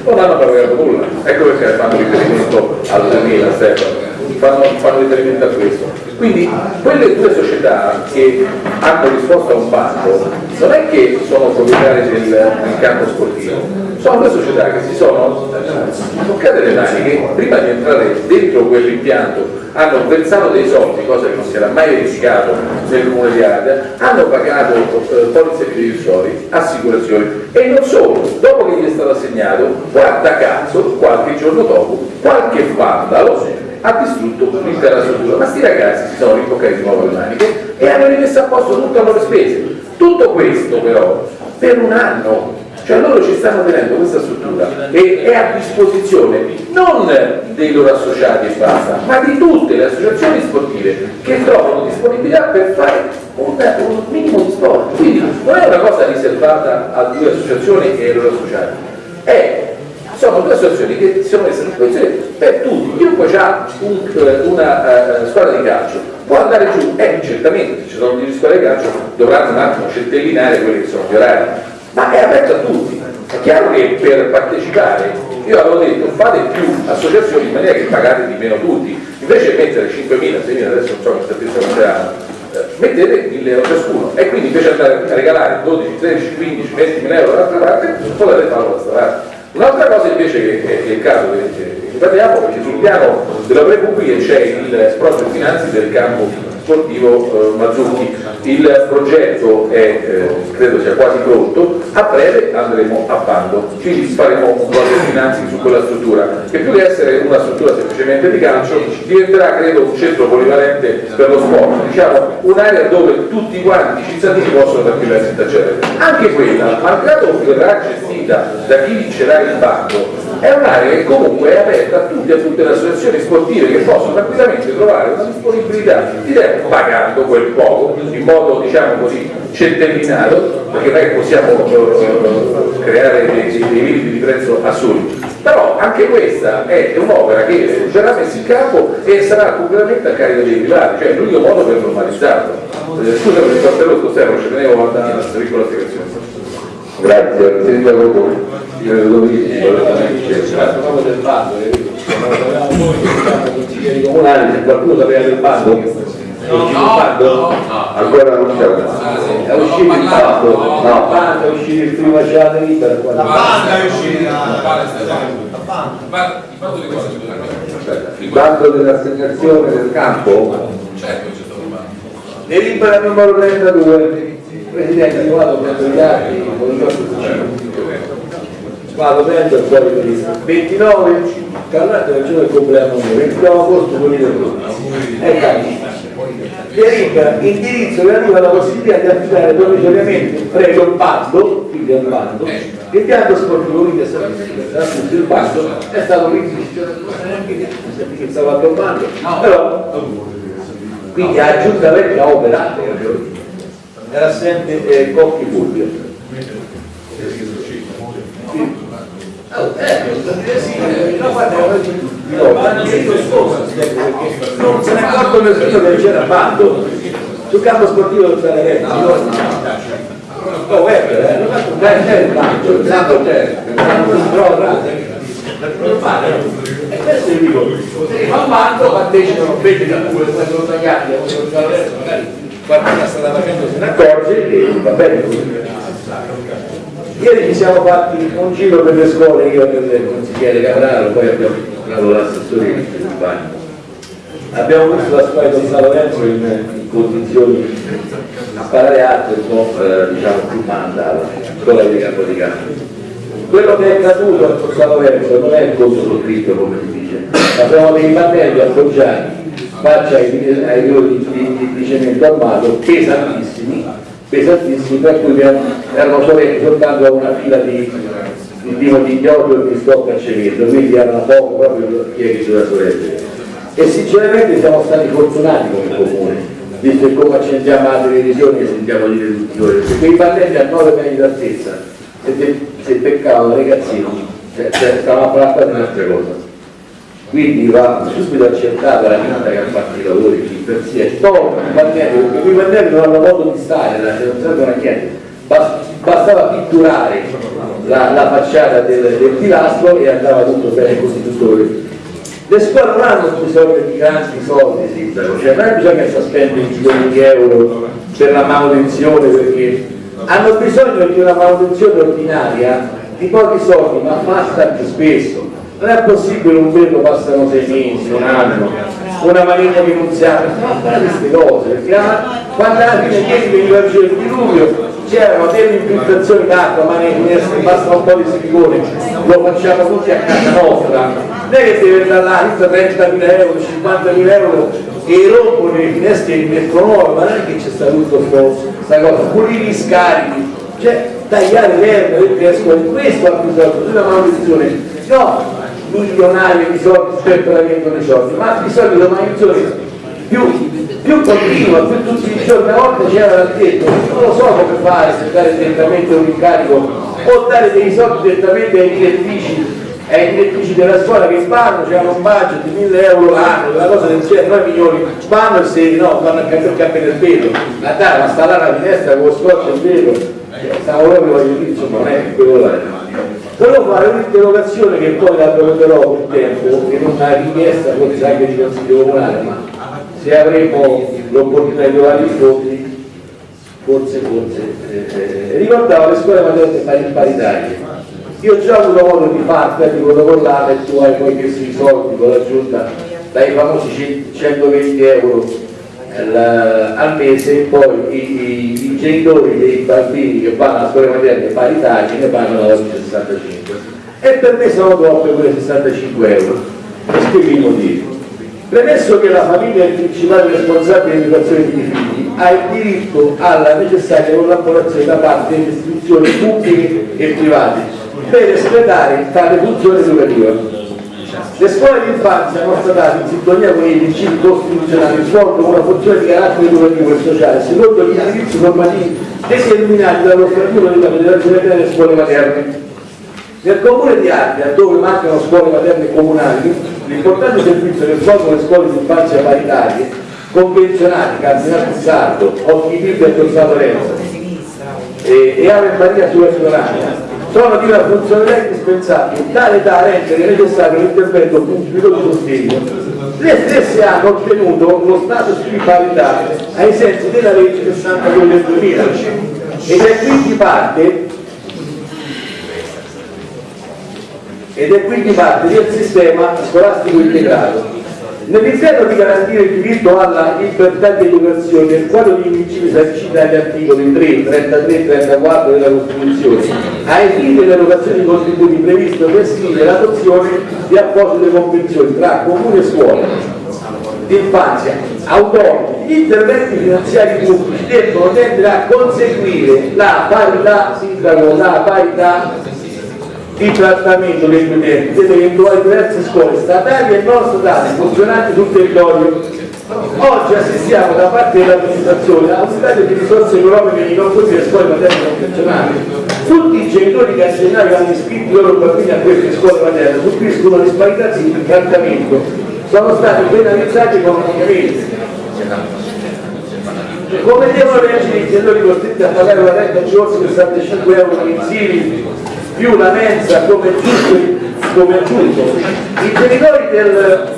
Speaker 5: non hanno pagato nulla. Ecco perché fanno riferimento al 2000, Stefano, fanno, fanno riferimento a questo. Quindi quelle due società che hanno risposto a un bando non è che sono proprietarie del, del campo sportivo, sono due società che si sono toccate le mani che prima di entrare dentro quell'impianto. Hanno versato dei soldi, cosa che non si era mai verificato nel comune di Ardea, hanno pagato eh, polizze fiduciari, assicurazioni. E non solo, dopo che gli è stato assegnato, guarda caso, qualche giorno dopo, qualche vandalo ha distrutto l'intera struttura, ma sti ragazzi si sono rimboccati di nuovo le maniche e hanno rimesso a posto tutte le loro spese. Tutto questo però per un anno, cioè loro ci stanno tenendo questa struttura e è a disposizione non dei loro associati e basta, ma di tutte le associazioni sportive che trovano disponibilità per fare un, un minimo di sport. Quindi non è una cosa riservata a due associazioni e ai loro associati, è sono due associazioni che si sono messe a disposizione per tutti, chiunque ha un, una uh, squadra di calcio. Può andare giù, eh certamente ci sono delle squadre di calcio, dovranno un attimo centellinare quelli che sono gli orari, ma è aperto a tutti. È chiaro che per partecipare, io avevo detto fate più associazioni in maniera che pagate di meno tutti, invece mettere 5.000, 6.000, adesso non so che statista quanteranno, mettete 1.000 euro ciascuno. E quindi invece andare a regalare 12, 13, 15, 20 mila euro dall'altra parte potete farlo da questa parte. Un'altra cosa invece che è, il caso che parliamo, perché sul piano delle opere pubbliche c'è il project finanzi del campo sportivo eh, Mazzucchi. Il progetto è, eh, credo sia quasi pronto, a breve andremo a bando, quindi faremo un project finanzi su quella struttura, che più che essere una struttura semplicemente di calcio, diventerà credo un centro polivalente per lo sport, diciamo un'area dove tutti quanti i cittadini possono tranquillamente accedere. Anche quella, malgrado verrà gestita da chi vincerà il bando, è un'area che comunque è aperta a tutti, a tutte le associazioni sportive che possono tranquillamente trovare una disponibilità di tempo pagando quel poco, in modo diciamo così centellinato, perché non è che possiamo uh, creare dei, limiti di prezzo assurdi. Però anche questa è un'opera che verrà messa in campo e sarà completamente a carico dei privati, cioè l'unico modo per normalizzarlo. Eh, scusa per il pastello Stefano, ci tenevo a una piccola spiegazione.
Speaker 1: Grazie, sindaco
Speaker 10: bando, parlavamo noi che consiglieri comunali, se qualcuno sapeva del bando,
Speaker 5: No, no,
Speaker 1: ancora non c'è un
Speaker 10: è uscito il bando, no, bando, è uscito il primo giornata libera.
Speaker 8: La banda è uscita.
Speaker 1: il bando dell'assegnazione del campo
Speaker 5: Certo, c'è stato un bando.
Speaker 10: Delibera numero 32, Presidente, io vado prendo gli atti, vado prendo il solito lista. 29, Carlato del giorno del compleanno mio, 29 agosto 2012. Ecco, delibera indirizzo relativo alla possibilità di affidare provvisoriamente previo il bando, quindi al bando, l'impianto sportivo quindi è stato il bando è stato neanche che stava il bando, però quindi a giunta vecchia ha operato era assente eh, Cocchi Fulvio Oh, eh, no, no, non se ne accorto nessuno che c'era bando sul campo sportivo del Salerno no, Weber, eh, non fatto un bel bando, il bando c'è, il non fare, e questo io dico, se fa un bando partecipano invece da pure, come sono tagliati, magari qualcuno sta facendo se ne accorge e va bene così. Ieri ci siamo fatti un giro per le scuole, io per il consigliere Capraro, poi abbiamo incontrato l'assessore di Bagno. Abbiamo visto la scuola di San Lorenzo in, in condizioni a parare alte un po' eh, diciamo più mandata, scuola di campo di campo. Quello che è accaduto a San Lorenzo non è il conto sottritto come si dice, ma sono dei pannelli appoggiati faccia ai, ai di, di, di cemento armato pesantissimi, pesantissimi, per cui erano solenti soltanto a una fila di, di Dino di Chiodo e di Stocca a cemento, quindi erano poco proprio chi è che doveva sorreggere. E sinceramente siamo stati fortunati come comune, visto che come accendiamo la televisione che sentiamo dire tutti noi, perché quei pannelli a 9 metri d'altezza, se, se peccavano ragazzino, cioè, cioè, stavamo a di un'altra cosa quindi va subito accertata la vita che ha fatto i lavori chi per sé è tolto i pannelli perché quei pannelli non hanno modo di stare non servono a bastava pitturare la, la facciata del, del, pilastro e andava tutto bene così tutto quello le scuole non hanno bisogno di grandi soldi sindaco cioè non è bisogno che si spendere milioni di euro per la manutenzione perché hanno bisogno di una manutenzione ordinaria di pochi soldi ma fatta più spesso non è possibile un velo passano sei mesi, un anno, una manina finanziaria, non fare queste cose, quando alla fine ieri veniva giù il diluvio c'erano delle infiltrazioni d'acqua, ma finestre basta un po' di silicone, lo facciamo tutti a casa nostra, non è che deve andare là, 30.000 euro, 50.000 euro e rompono le finestre e li mettono nuove, ma non è che c'è sta tutto questa cosa, pulire i scarichi, cioè tagliare l'erba perché escono, questo ha bisogno di una manutenzione, no, milionario di soldi sperperamento dei soldi, ma di solito una manutenzione più, più continua, più tutti i giorni, a volte c'era detto, non lo so come fare se dare direttamente un incarico o dare dei soldi direttamente ai direttrici ai direttrici della scuola che fanno, c'è un budget di 1000 euro l'anno, una cosa del genere, 9 milioni, fanno il 6, no, fanno il cambiare il cappello del velo, la dai, ma sta là la finestra con lo scotch e velo, cioè, stavo proprio voglio dire, insomma, non è quello là. Volevo fare un'interrogazione che poi la proverò col tempo, che non una richiesta forse anche di consiglio comunale, ma se avremo l'opportunità di trovare i fondi, forse, forse. Eh, eh, ricordavo le scuole materne paritarie. Io ho già avuto modo di farti, di protocollare e tu hai poi chiesto i soldi con la giunta dai famosi 120 euro al mese e poi i, i, genitori dei bambini che vanno alla scuola materne paritarie ne pagano oggi 65 e per me sono troppe quelle 65 euro. E spiego i motivi premesso che la famiglia è il principale responsabile dell'educazione dei figli ha il diritto alla necessaria collaborazione da parte delle istituzioni pubbliche e private per espletare tale funzione educativa le scuole di infanzia hanno state in sintonia con i principi costituzionali svolgono una funzione di carattere educativo e sociale secondo gli indirizzi normativi determinati dallo statuto della Federazione delle Scuole Materne. Nel comune di Ardea, dove mancano scuole materne comunali, l'importante servizio che svolgono le scuole di infanzia paritarie, convenzionate, Cardinale Sardo, Occhi Pippi e Torsato Renzo e, e Ave Maria sulla Ignoranza, sono di una funzionalità indispensabile, tale da rendere necessario l'intervento pubblico di sostegno. Le stesse hanno ottenuto lo status di parità ai sensi della legge 62 del 2000 ed è quindi parte ed è quindi parte del sistema scolastico integrato Nell'intento di garantire il diritto alla libertà di educazione, nel quadro di principi sanciti dagli articoli 3, 33 e 34 della Costituzione, ai fini dell'erogazione di contributi previsto prescrive l'adozione di apposite convenzioni tra comune e scuola di infanzia autonomi, gli interventi finanziari pubblici devono tendere a conseguire la parità, sindaco, la parità di trattamento degli utenti delle eventuali diverse scuole statali e non statali funzionanti sul territorio. Oggi assistiamo da parte dell'amministrazione a un stato di risorse economiche di non tutte le scuole materne convenzionali. Tutti i genitori che a gennaio hanno iscritto i loro bambini a queste scuole materne subiscono disparità di trattamento, sono stati penalizzati economicamente. Come devono reagire i genitori costretti a pagare una retta giorno 65 euro mensili più la mensa come giusto. I genitori, del,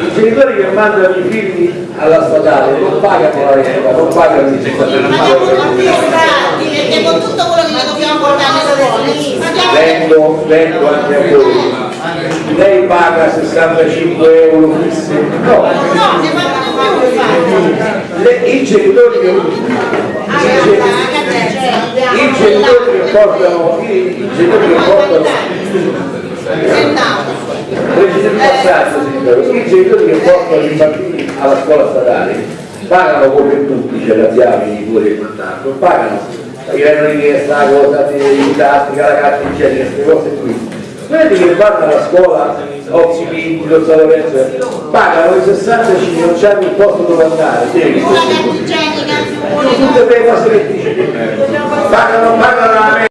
Speaker 10: I genitori che mandano i figli alla statale non pagano la retta, non pagano il
Speaker 3: perché con tutto quello che dobbiamo portare alle scuole.
Speaker 10: Vengo, anche a voi. Lei paga 65 euro fisse? No,
Speaker 3: no, ne pagano più
Speaker 10: i genitori i genitori che portano i genitori che portano il i genitori che portano i bambini alla scuola statale, pagano come tutti, c'è la chiave, i due e quant'altro, pagano. I renoni di la cosa di didattica, la carta igienica, queste cose qui. Quelli che vanno alla scuola, Ozzi Pinti, lo San Lorenzo, pagano i 65, non c'hanno il posto dove andare,
Speaker 3: igienica,
Speaker 10: tutte quelle cose che dice, pagano, pagano la